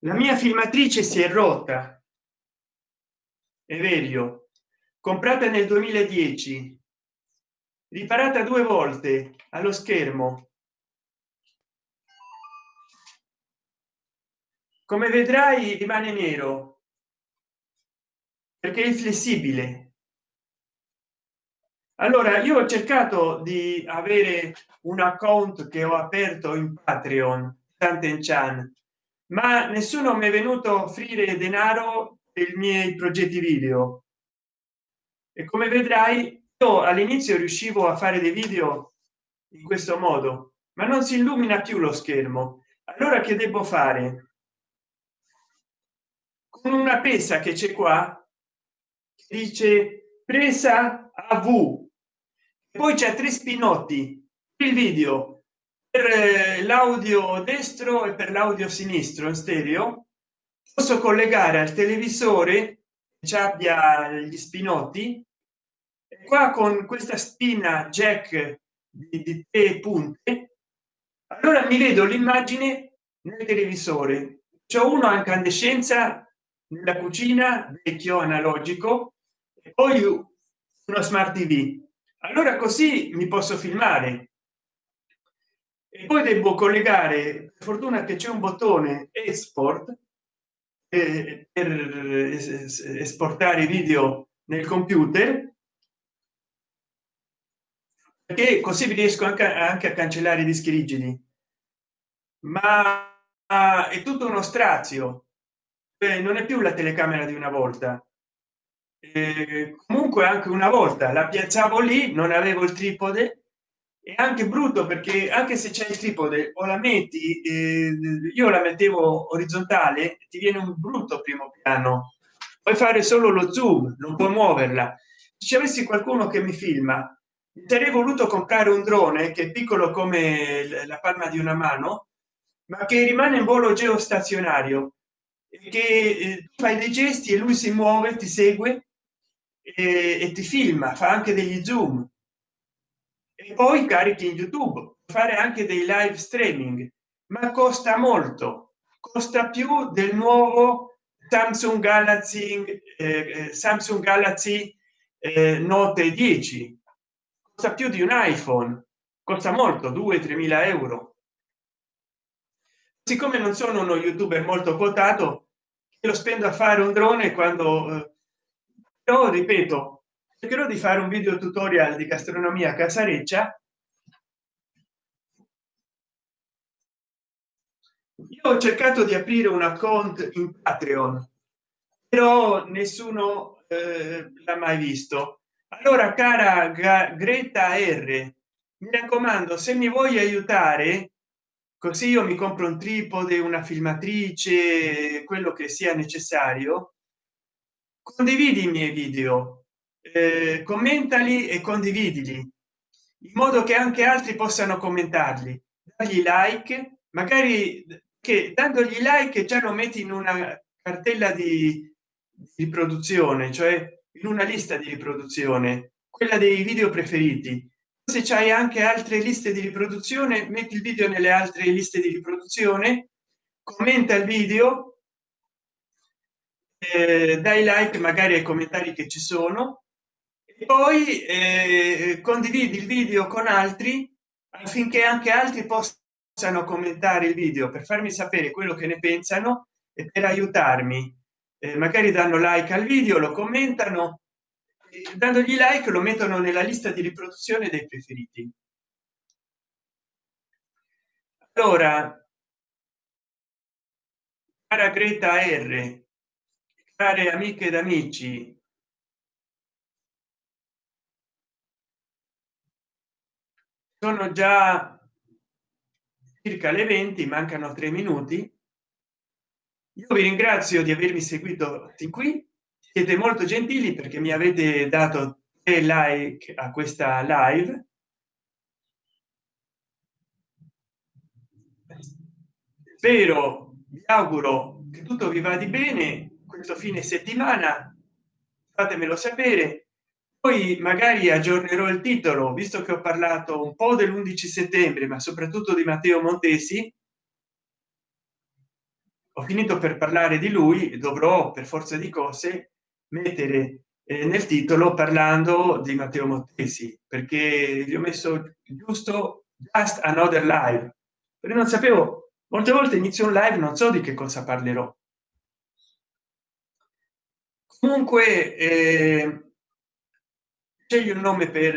[SPEAKER 1] la mia filmatrice si è rotta. È vero comprata nel 2010 riparata due volte allo schermo. Come vedrai rimane nero perché è flessibile allora io ho cercato di avere un account che ho aperto in patreon tante chan ma nessuno mi è venuto a offrire denaro per i miei progetti video. E come vedrai io all'inizio riuscivo a fare dei video in questo modo ma non si illumina più lo schermo. Allora che devo fare? Con una pesa che c'è qua dice presa a v poi c'è tre spinotti il video per eh, l'audio destro e per l'audio sinistro in stereo. Posso collegare al televisore ci abbia gli spinotti? E qua con questa spina jack di, di tre punte. Allora mi vedo l'immagine nel televisore. C'è uno a incandescenza nella cucina vecchio analogico e poi uno smart tv allora così mi posso filmare. E poi devo collegare fortuna che c'è un bottone export eh, per esportare video nel computer perché così riesco anche, anche a cancellare i dischi rigidi. Ma è tutto uno strazio. Eh, non è più la telecamera di una volta eh, comunque anche una volta la piazzavo lì non avevo il tripode e anche brutto perché anche se c'è il tripode o la metti eh, io la mettevo orizzontale ti viene un brutto primo piano. Puoi fare solo lo zoom non puoi muoverla. Se avessi qualcuno che mi filma sarei voluto comprare un drone che è piccolo come la palma di una mano ma che rimane in volo geostazionario che eh, fai dei gesti e lui si muove ti segue e, e ti filma fa anche degli zoom. E poi carichi in youtube fare anche dei live streaming ma costa molto. Costa più del nuovo samsung galaxy eh, eh samsung galaxy eh, note 10 costa più di un iphone costa molto 2 3 mila euro. Siccome non sono uno youtuber molto quotato lo spendo a fare un drone quando eh, però ripeto cercherò di fare un video tutorial di gastronomia casareccia. Io ho cercato di aprire un account in patreon però nessuno eh, l'ha mai visto. Allora cara greta r mi raccomando se mi vuoi aiutare così io mi compro un tripode una filmatrice quello che sia necessario condividi i miei video eh, commentali e condividili in modo che anche altri possano commentarli. Dargli like magari che dandogli like già lo metti in una cartella di riproduzione cioè in una lista di riproduzione quella dei video preferiti. Se c'hai anche altre liste di riproduzione metti il video nelle altre liste di riproduzione commenta il video eh, dai like magari ai commentari che ci sono. E poi eh, condividi il video con altri affinché anche altri possano commentare il video per farmi sapere quello che ne pensano e per aiutarmi. Eh, magari danno like al video lo commentano dandogli like lo mettono nella lista di riproduzione dei preferiti. Allora cara greta r care amiche ed amici sono già circa le 20 mancano tre minuti. Io vi ringrazio di avermi seguito fin qui. Siete molto gentili perché mi avete dato tre like a questa live. Spero vi auguro che tutto vi va di bene questo fine settimana fatemelo sapere. Poi magari aggiornerò il titolo visto che ho parlato un po dell'11 settembre ma soprattutto di matteo montesi. Ho finito per parlare di lui dovrò per forza di cose mettere eh, nel titolo parlando di matteo montesi perché gli ho messo giusto just another live. Perché non sapevo molte volte inizio un live non so di che cosa parlerò comunque eh, scegli un nome per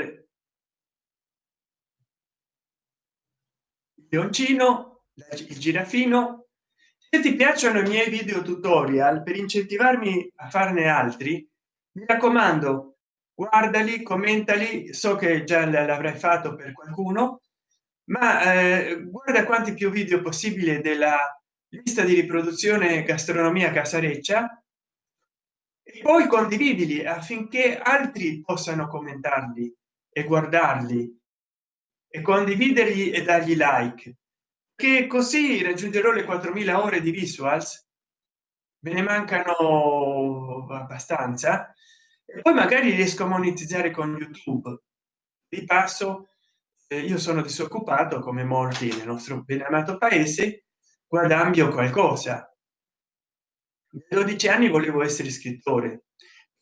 [SPEAKER 1] il leoncino il girafino. Se ti piacciono i miei video tutorial per incentivarmi a farne altri mi raccomando guardali commentali. So che già l'avrai fatto per qualcuno ma eh, guarda quanti più video possibile della lista di riproduzione gastronomia casareccia e poi condividili affinché altri possano commentarli e guardarli e condividerli e dargli like. Che così raggiungerò le 4000 ore di visuals. Me ne mancano abbastanza. E poi magari riesco a monetizzare con youtube. Di passo eh, io sono disoccupato come molti nel nostro ben amato paese guadagno qualcosa 12 anni volevo essere scrittore.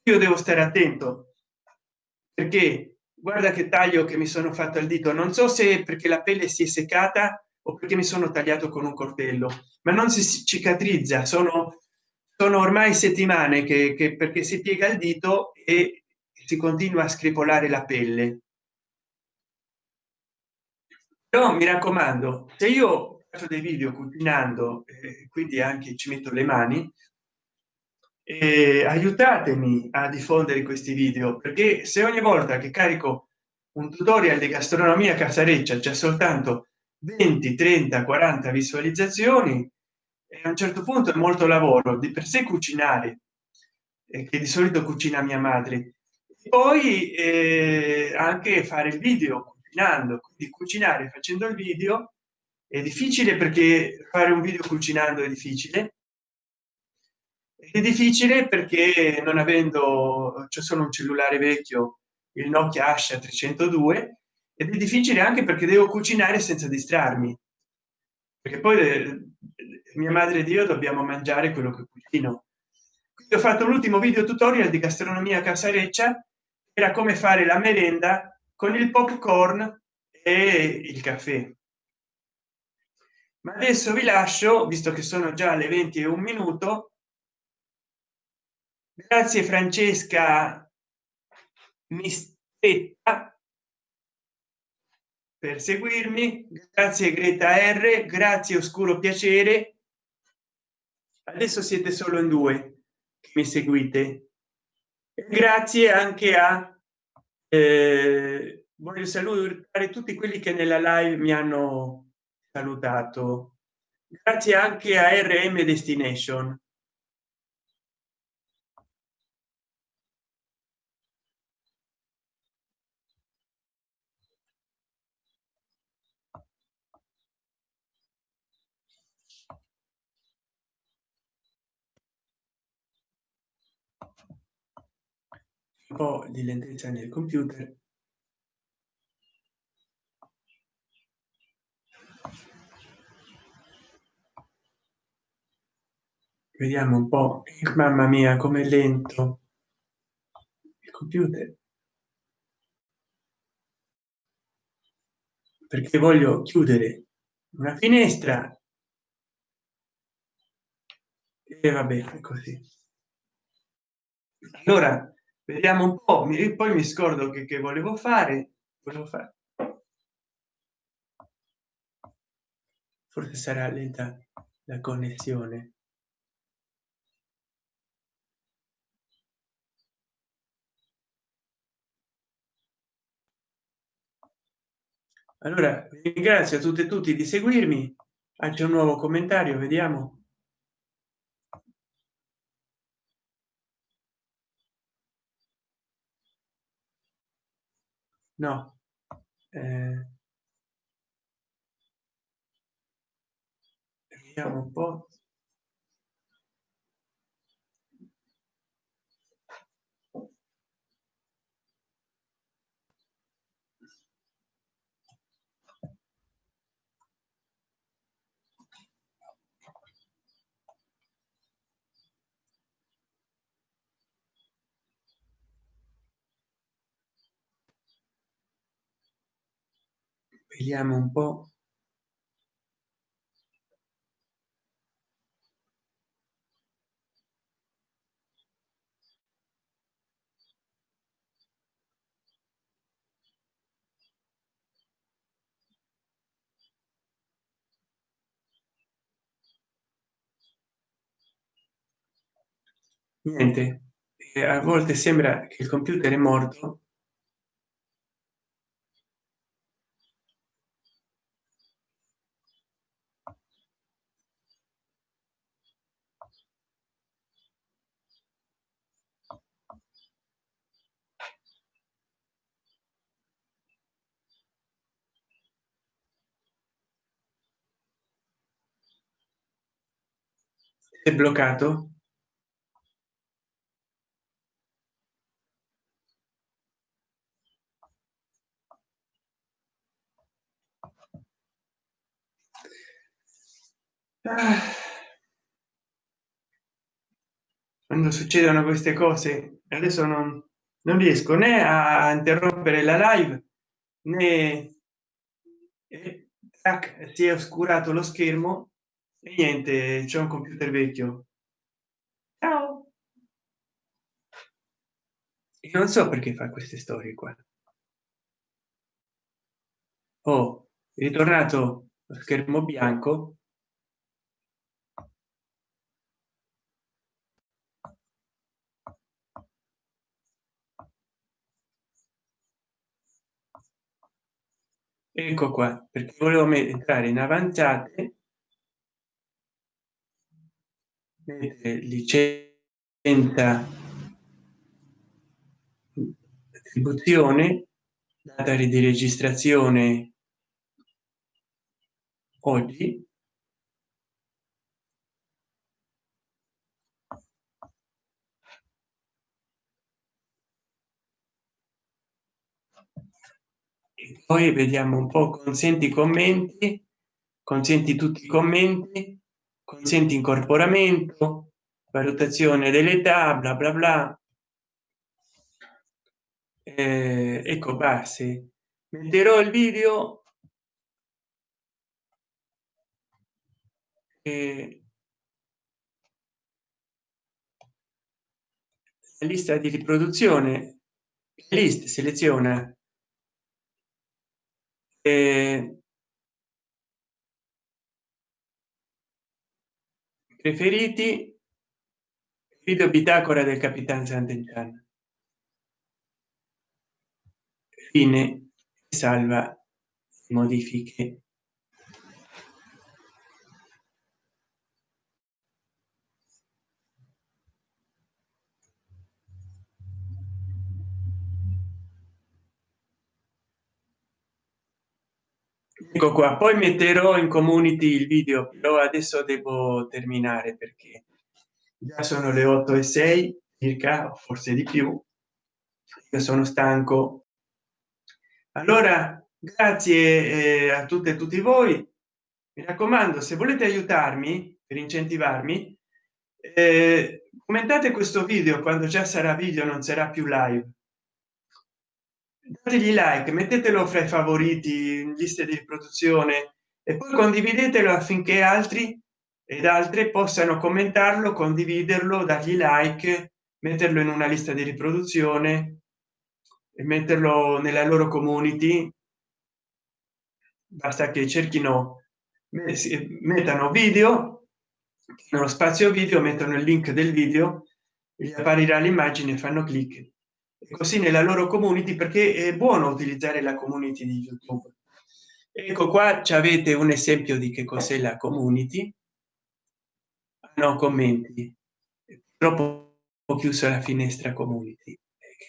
[SPEAKER 1] Io devo stare attento perché guarda che taglio che mi sono fatto al dito. Non so se perché la pelle si è seccata o perché mi sono tagliato con un coltello ma non si cicatrizza. Sono sono ormai settimane che, che perché si piega il dito e si continua a scripolare la pelle. Però mi raccomando se io faccio dei video cucinando eh, quindi anche ci metto le mani eh, aiutatemi a diffondere questi video perché se ogni volta che carico un tutorial di gastronomia casareccia c'è soltanto 20 30 40 visualizzazioni e a un certo punto è molto lavoro di per sé cucinare che di solito cucina mia madre. Poi eh, anche fare il video cucinando quindi cucinare facendo il video è difficile perché fare un video cucinando è difficile è difficile perché non avendo c'è solo un cellulare vecchio il nokia asha 302 ed è difficile anche perché devo cucinare senza distrarmi. Perché poi eh, mia madre ed io dobbiamo mangiare quello che cucino. Quindi ho fatto l'ultimo video tutorial di gastronomia casareccia era come fare la merenda con il popcorn e il caffè. Ma adesso vi lascio visto che sono già le 20 e un minuto grazie francesca. Mistetta per seguirmi. Grazie greta r. Grazie oscuro piacere. Adesso siete solo in due che mi seguite. Grazie anche a eh, voglio salutare tutti quelli che nella live mi hanno salutato. Grazie anche a rm destination po di lentezza nel computer. Vediamo un po. Mamma mia come lento il computer. Perché voglio chiudere una finestra. E vabbè così. Allora vediamo un po mi poi mi scordo che, che volevo fare volevo fare forse sarà lenta la connessione. Allora ringrazio a tutte e tutti di seguirmi anche un nuovo commentario vediamo no. Eh, vediamo un po vediamo un po. Niente. E a volte sembra che il computer è morto è bloccato? Ah. Quando succedono queste cose adesso non, non riesco né a interrompere la live né si è oscurato lo schermo e niente c'è un computer vecchio. Ciao! E non so perché fa queste storie qua. Oh ritornato lo schermo bianco. Ecco qua perché volevo entrare in avanzate licenza attribuzione data di registrazione oggi. E poi vediamo un po consenti commenti consenti tutti i commenti consenti incorporamento valutazione dell'età bla bla bla. Eh, ecco base metterò il video. Eh, lista di riproduzione list seleziona. Eh, preferiti? Video bitacora del capitan sant'entrano fine. Salva modifiche ecco qua poi metterò in community il video però adesso devo terminare perché già sono le 8 e 6 circa forse di più. Io sono stanco. Allora grazie eh, a tutte e tutti voi. Mi raccomando se volete aiutarmi per incentivarmi eh, commentate questo video quando già sarà video non sarà più live dategli like mettetelo fra i favoriti in liste di riproduzione e poi condividetelo affinché altri ed altre possano commentarlo condividerlo dargli like metterlo in una lista di riproduzione e metterlo nella loro community. Basta che cerchino mettano video nello spazio video mettono il link del video gli apparirà l'immagine fanno clic così nella loro community perché è buono utilizzare la community di youtube. Ecco qua ci avete un esempio di che cos'è la community. No commenti. Troppo ho chiuso la finestra community.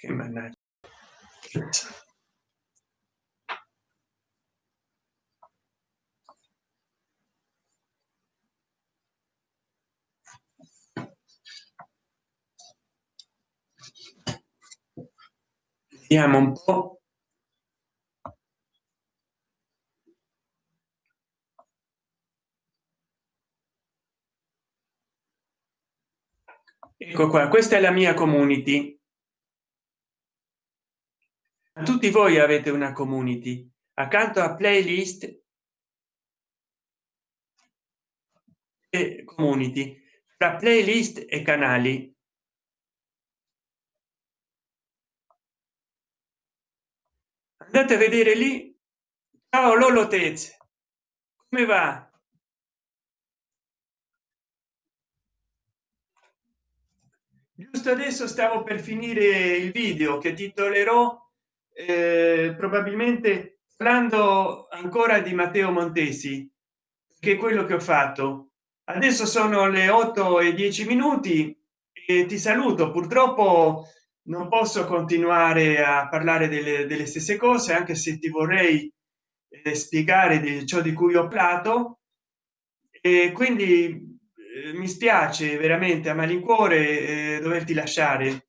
[SPEAKER 1] Che mannaggia vediamo un po. Ecco qua questa è la mia community. Tutti voi avete una community. Accanto a playlist. E community. Tra playlist e canali andate a vedere lì. Ciao lolo tez. Come va? Giusto adesso stavo per finire il video che titolerò eh, probabilmente parlando ancora di matteo montesi che è quello che ho fatto. Adesso sono le 8 e 10 minuti e ti saluto. Purtroppo non posso continuare a parlare delle, delle stesse cose anche se ti vorrei eh, spiegare di ciò di cui ho parlato. E quindi eh, mi spiace veramente a malincuore eh, doverti lasciare.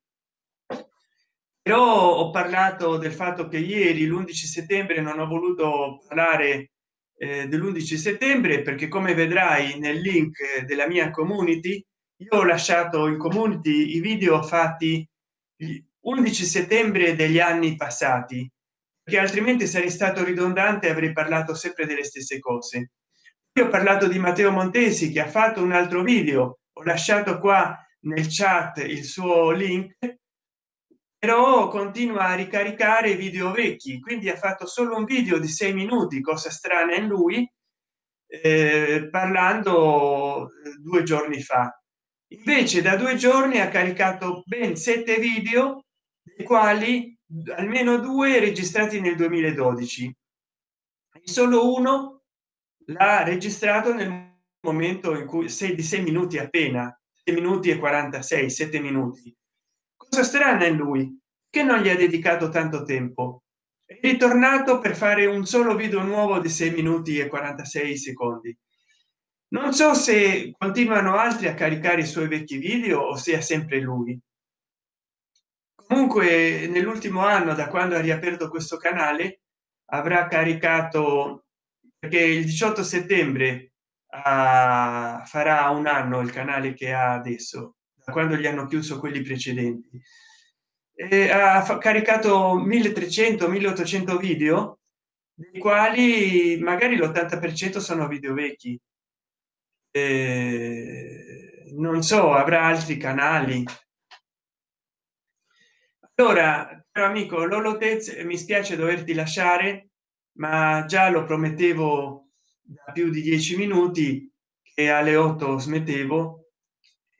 [SPEAKER 1] Però ho parlato del fatto che ieri l'11 settembre non ho voluto parlare eh, dell'11 settembre perché come vedrai nel link della mia community io ho lasciato in community i video fatti 11 settembre degli anni passati che altrimenti sarei stato ridondante avrei parlato sempre delle stesse cose. Io ho parlato di matteo montesi che ha fatto un altro video. Ho lasciato qua nel chat il suo link però continua a ricaricare video vecchi. Quindi ha fatto solo un video di sei minuti cosa strana in lui eh, parlando eh, due giorni fa invece da due giorni ha caricato ben sette video dei quali almeno due registrati nel 2012 solo uno l'ha registrato nel momento in cui sei di sei minuti appena minuti e 46 7 minuti. Cosa strana in lui che non gli ha dedicato tanto tempo. È ritornato per fare un solo video nuovo di 6 minuti e 46 secondi non so se continuano altri a caricare i suoi vecchi video o sia sempre lui. Comunque nell'ultimo anno da quando ha riaperto questo canale avrà caricato perché il 18 settembre uh, farà un anno il canale che ha adesso da quando gli hanno chiuso quelli precedenti. E ha caricato 1300 1800 video dei quali magari l'80 per cento sono video vecchi eh, non so avrà altri canali. Allora caro amico lolotez mi spiace doverti lasciare ma già lo promettevo da più di dieci minuti e alle 8 smettevo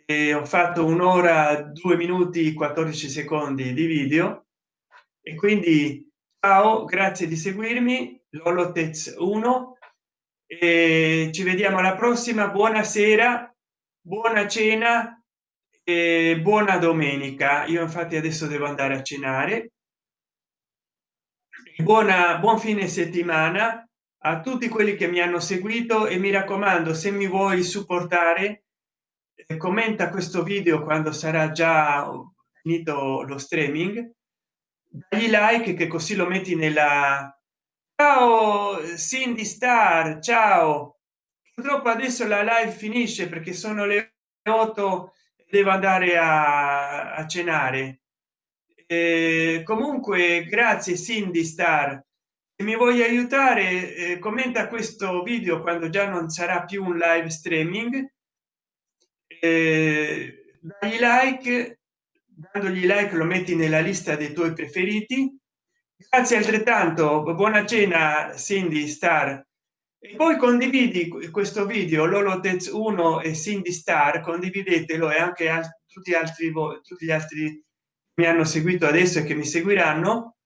[SPEAKER 1] e ho fatto un'ora due minuti 14 secondi di video. E quindi ciao grazie di seguirmi lolotez 1 e ci vediamo alla prossima. Buonasera buona cena e buona domenica. Io infatti adesso devo andare a cenare. Buona buon fine settimana a tutti quelli che mi hanno seguito e mi raccomando se mi vuoi supportare eh, commenta questo video quando sarà già finito lo streaming dagli like che così lo metti nella ciao cindy star ciao. Purtroppo adesso la live finisce perché sono le 8 devo andare a, a cenare. Eh, comunque grazie cindy star. Se mi vuoi aiutare eh, commenta questo video quando già non sarà più un live streaming. Eh, dagli like dandogli like lo metti nella lista dei tuoi preferiti grazie altrettanto buona cena cindy star. E poi condividi questo video lolotez 1 e cindy star condividetelo e anche a tutti altri tutti gli altri mi hanno seguito adesso e che mi seguiranno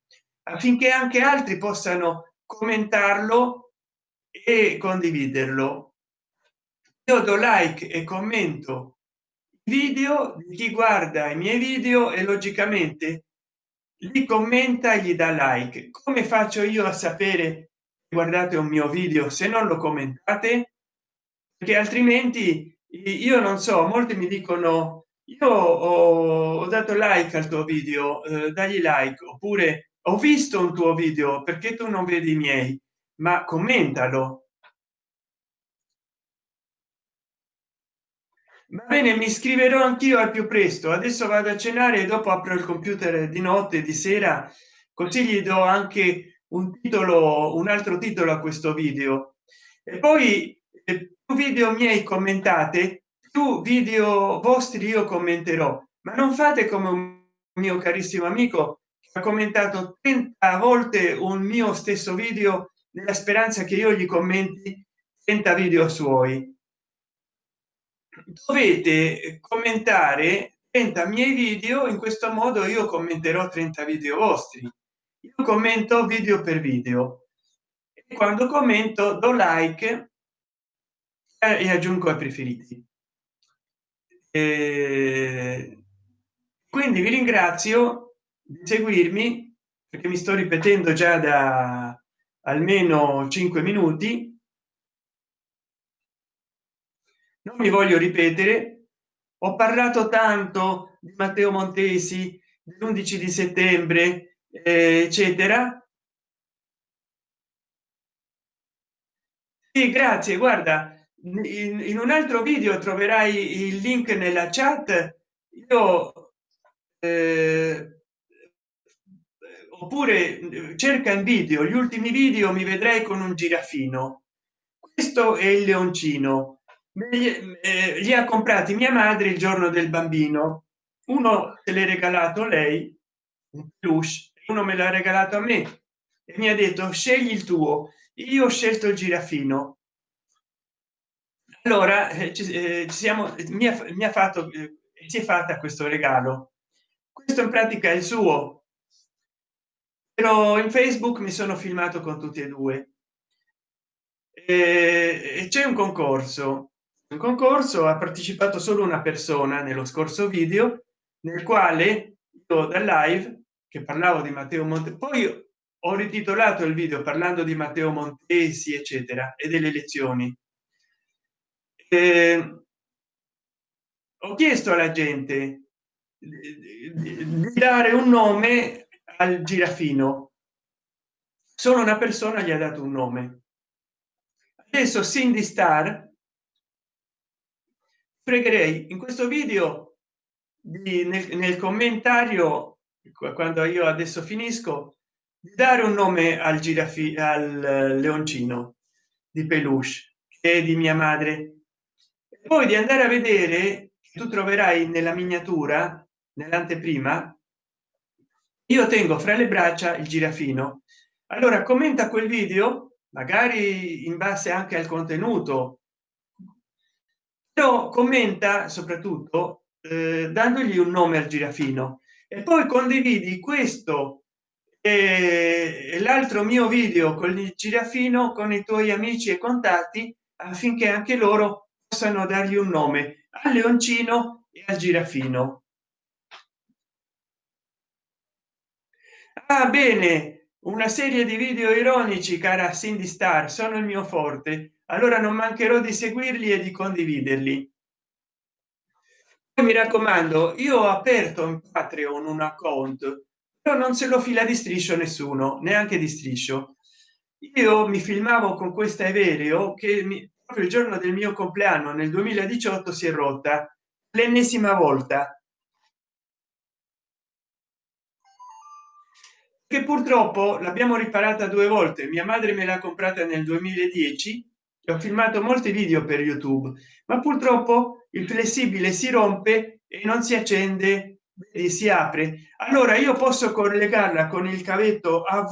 [SPEAKER 1] affinché anche altri possano commentarlo e condividerlo. Io do like e commento video di chi guarda i miei video e logicamente li commenta gli dà like. Come faccio io a sapere guardate un mio video se non lo commentate? Perché altrimenti io non so molti mi dicono io ho, dato like al tuo video eh, dagli like oppure ho visto un tuo video perché tu non vedi i miei? Ma commentalo bene mi iscriverò anch'io al più presto. Adesso vado a cenare e dopo apro il computer di notte di sera. Così gli do anche un titolo un altro titolo a questo video. E poi più video miei commentate più video vostri io commenterò. Ma non fate come un mio carissimo amico che ha commentato 30 volte un mio stesso video nella speranza che io gli commenti 30 video suoi dovete commentare 30 miei video in questo modo io commenterò 30 video vostri. Io commento video per video. E quando commento do like e aggiungo ai preferiti e quindi vi ringrazio di seguirmi perché mi sto ripetendo già da almeno 5 minuti non mi voglio ripetere. Ho parlato tanto di matteo montesi dell'11 di settembre eccetera. Sì, grazie. Guarda in, in, un altro video troverai il link nella chat. Io eh, oppure cerca in video. Gli ultimi video mi vedrai con un girafino. Questo è il leoncino. eh, li ha comprati mia madre il giorno del bambino. Uno se l'è regalato lei un peluche uno me l'ha regalato a me. E mi ha detto scegli il tuo. Io ho scelto il girafino allora eh, ci, eh, siamo mi ha, mi ha fatto eh, si è fatta questo regalo. Questo in pratica è il suo. Però in facebook mi sono filmato con tutti e due. E c'è un concorso un concorso ha partecipato solo una persona nello scorso video nel quale io da live che parlavo di matteo monte poi ho rititolato il video parlando di matteo montesi eccetera e delle elezioni. Eh, ho chiesto alla gente di dare un nome al girafino. Solo una persona gli ha dato un nome. Adesso cindy star pregherei in questo video di, nel, nel commentario quando io adesso finisco di dare un nome al girafi al leoncino di peluche che è di mia madre. E poi di andare a vedere tu troverai nella miniatura nell'anteprima io tengo fra le braccia il girafino. Allora commenta quel video magari in base anche al contenuto però commenta soprattutto eh, dandogli un nome al girafino. E poi condividi questo e l'altro mio video con il girafino con i tuoi amici e contatti affinché anche loro possano dargli un nome al leoncino e al girafino. Ah, bene una serie di video ironici cara cindy star sono il mio forte allora non mancherò di seguirli e di condividerli. Mi raccomando io ho aperto in patreon un account però non se lo fila di striscio nessuno neanche di striscio. Io mi filmavo con questa aereo che mi, proprio il giorno del mio compleanno nel 2018 si è rotta l'ennesima volta. Che purtroppo l'abbiamo riparata due volte mia madre me l'ha comprata nel 2010 ho filmato molti video per youtube ma purtroppo il flessibile si rompe e non si accende e si apre. Allora io posso collegarla con il cavetto av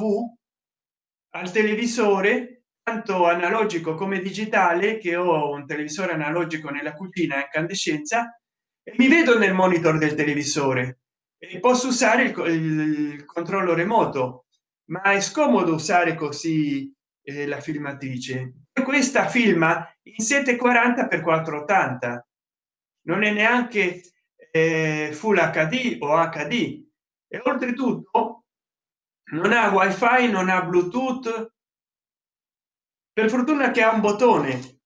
[SPEAKER 1] al televisore tanto analogico come digitale che ho un televisore analogico nella cucina a incandescenza e mi vedo nel monitor del televisore. E posso usare il, il controllo remoto ma è scomodo usare così eh, la filmatrice questa filma in 740 per 480 non è neanche eh, full hd o hd e oltretutto non ha wifi non ha bluetooth. Per fortuna che ha un bottone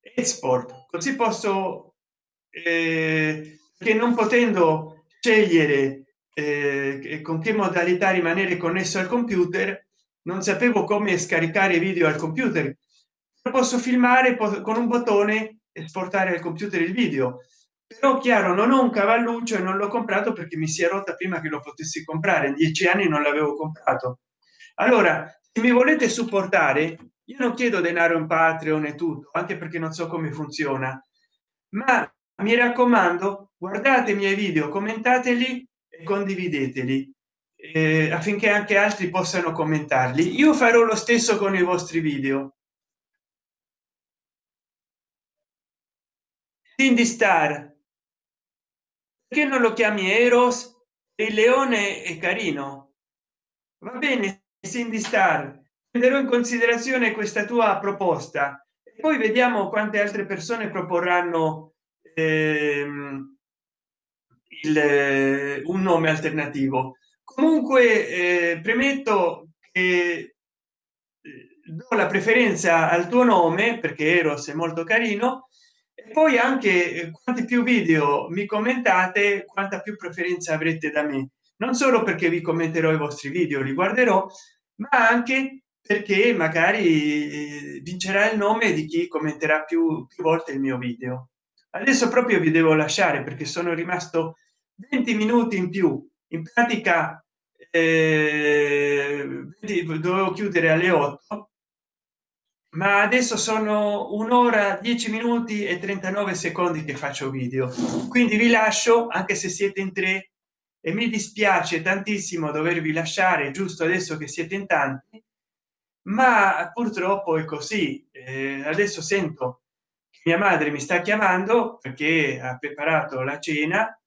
[SPEAKER 1] export. Così posso eh, che non potendo scegliere eh, con che modalità rimanere connesso al computer non sapevo come scaricare video al computer. Posso filmare con un bottone esportare al computer il video. Però chiaro non ho un cavalluccio e non l'ho comprato perché mi si è rotta prima che lo potessi comprare. Dieci anni non l'avevo comprato. Allora se mi volete supportare io non chiedo denaro in patreon e tutto anche perché non so come funziona. Ma mi raccomando guardate i miei video commentateli e condivideteli eh, affinché anche altri possano commentarli. Io farò lo stesso con i vostri video. Quindi star che non lo chiami eros? Il leone è carino. Va bene cindy star prenderò in considerazione questa tua proposta. E poi vediamo quante altre persone proporranno ehm, il, un nome alternativo comunque eh, premetto che eh, do la preferenza al tuo nome perché eros è molto carino e poi anche eh, quanti più video mi commentate quanta più preferenza avrete da me. Non solo perché vi commenterò i vostri video li guarderò ma anche perché magari vincerà il nome di chi commenterà più, più volte il mio video. Adesso proprio vi devo lasciare perché sono rimasto 20 minuti in più. In pratica eh, dovevo chiudere alle 8 ma adesso sono un'ora 10 minuti e 39 secondi che faccio video. Quindi vi lascio anche se siete in tre e mi dispiace tantissimo dovervi lasciare giusto adesso che siete in tanti ma purtroppo è così. Eh, adesso sento che mia madre mi sta chiamando perché ha preparato la cena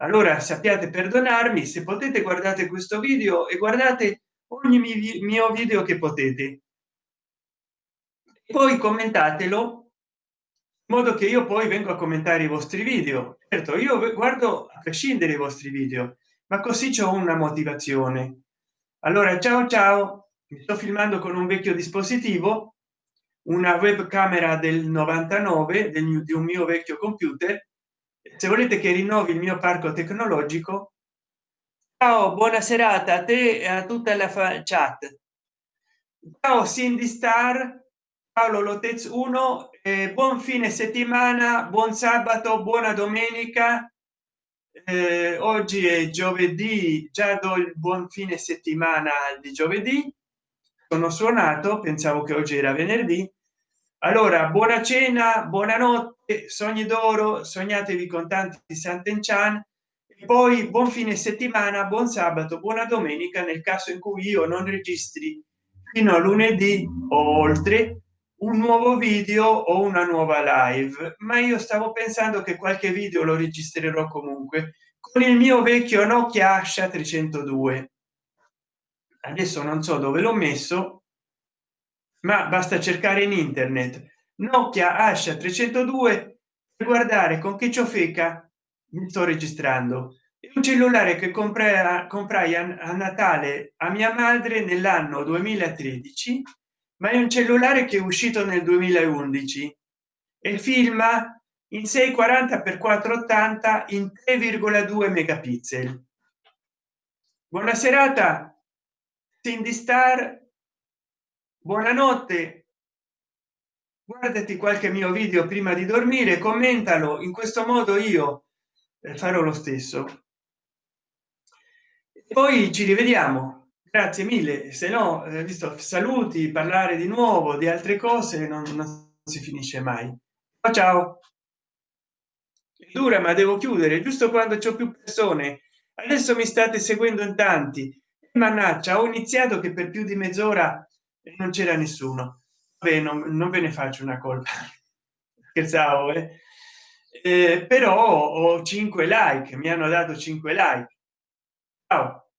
[SPEAKER 1] allora sappiate perdonarmi se potete guardate questo video e guardate ogni mio video che potete. Poi commentatelo in modo che io poi vengo a commentare i vostri video. Certo io guardo a prescindere i vostri video ma così c'è una motivazione. Allora ciao ciao mi sto filmando con un vecchio dispositivo una webcamera del 99 del, di un mio vecchio computer se volete che rinnovi il mio parco tecnologico ciao buona serata a te e a tutta la chat. Ciao cindy star paolo lotez 1 eh, buon fine settimana buon sabato buona domenica. Eh, oggi è giovedì già do il buon fine settimana di giovedì. Sono suonato pensavo che oggi era venerdì allora buona cena buonanotte sogni d'oro sognatevi con tanti sant'enchan. E poi buon fine settimana buon sabato buona domenica nel caso in cui io non registri fino a lunedì o oltre un nuovo video o una nuova live. Ma io stavo pensando che qualche video lo registrerò comunque con il mio vecchio nokia asha 302 adesso non so dove l'ho messo ma basta cercare in internet. Nokia asha 302 e guardare con che ciofeca mi sto registrando. Un cellulare che comprai a, a natale a mia madre nell'anno 2013 ma è un cellulare che è uscito nel 2011 e filma in 640 x 480 in 3,2 megapixel. Buona serata Cindy Star buonanotte. Guardati qualche mio video prima di dormire commentalo. In questo modo io eh, farò lo stesso. Poi ci rivediamo. Grazie mille. Se no eh, visto saluti parlare di nuovo di altre cose non, non si finisce mai. Ciao ciao. Dura ma devo chiudere giusto quando c'è più persone. Adesso mi state seguendo in tanti. Mannaggia ho iniziato che per più di mezz'ora non c'era nessuno. Beh, non, non, ve ne faccio una colpa. Scherzavo eh? Eh, però ho 5 like mi hanno dato 5 like. Ciao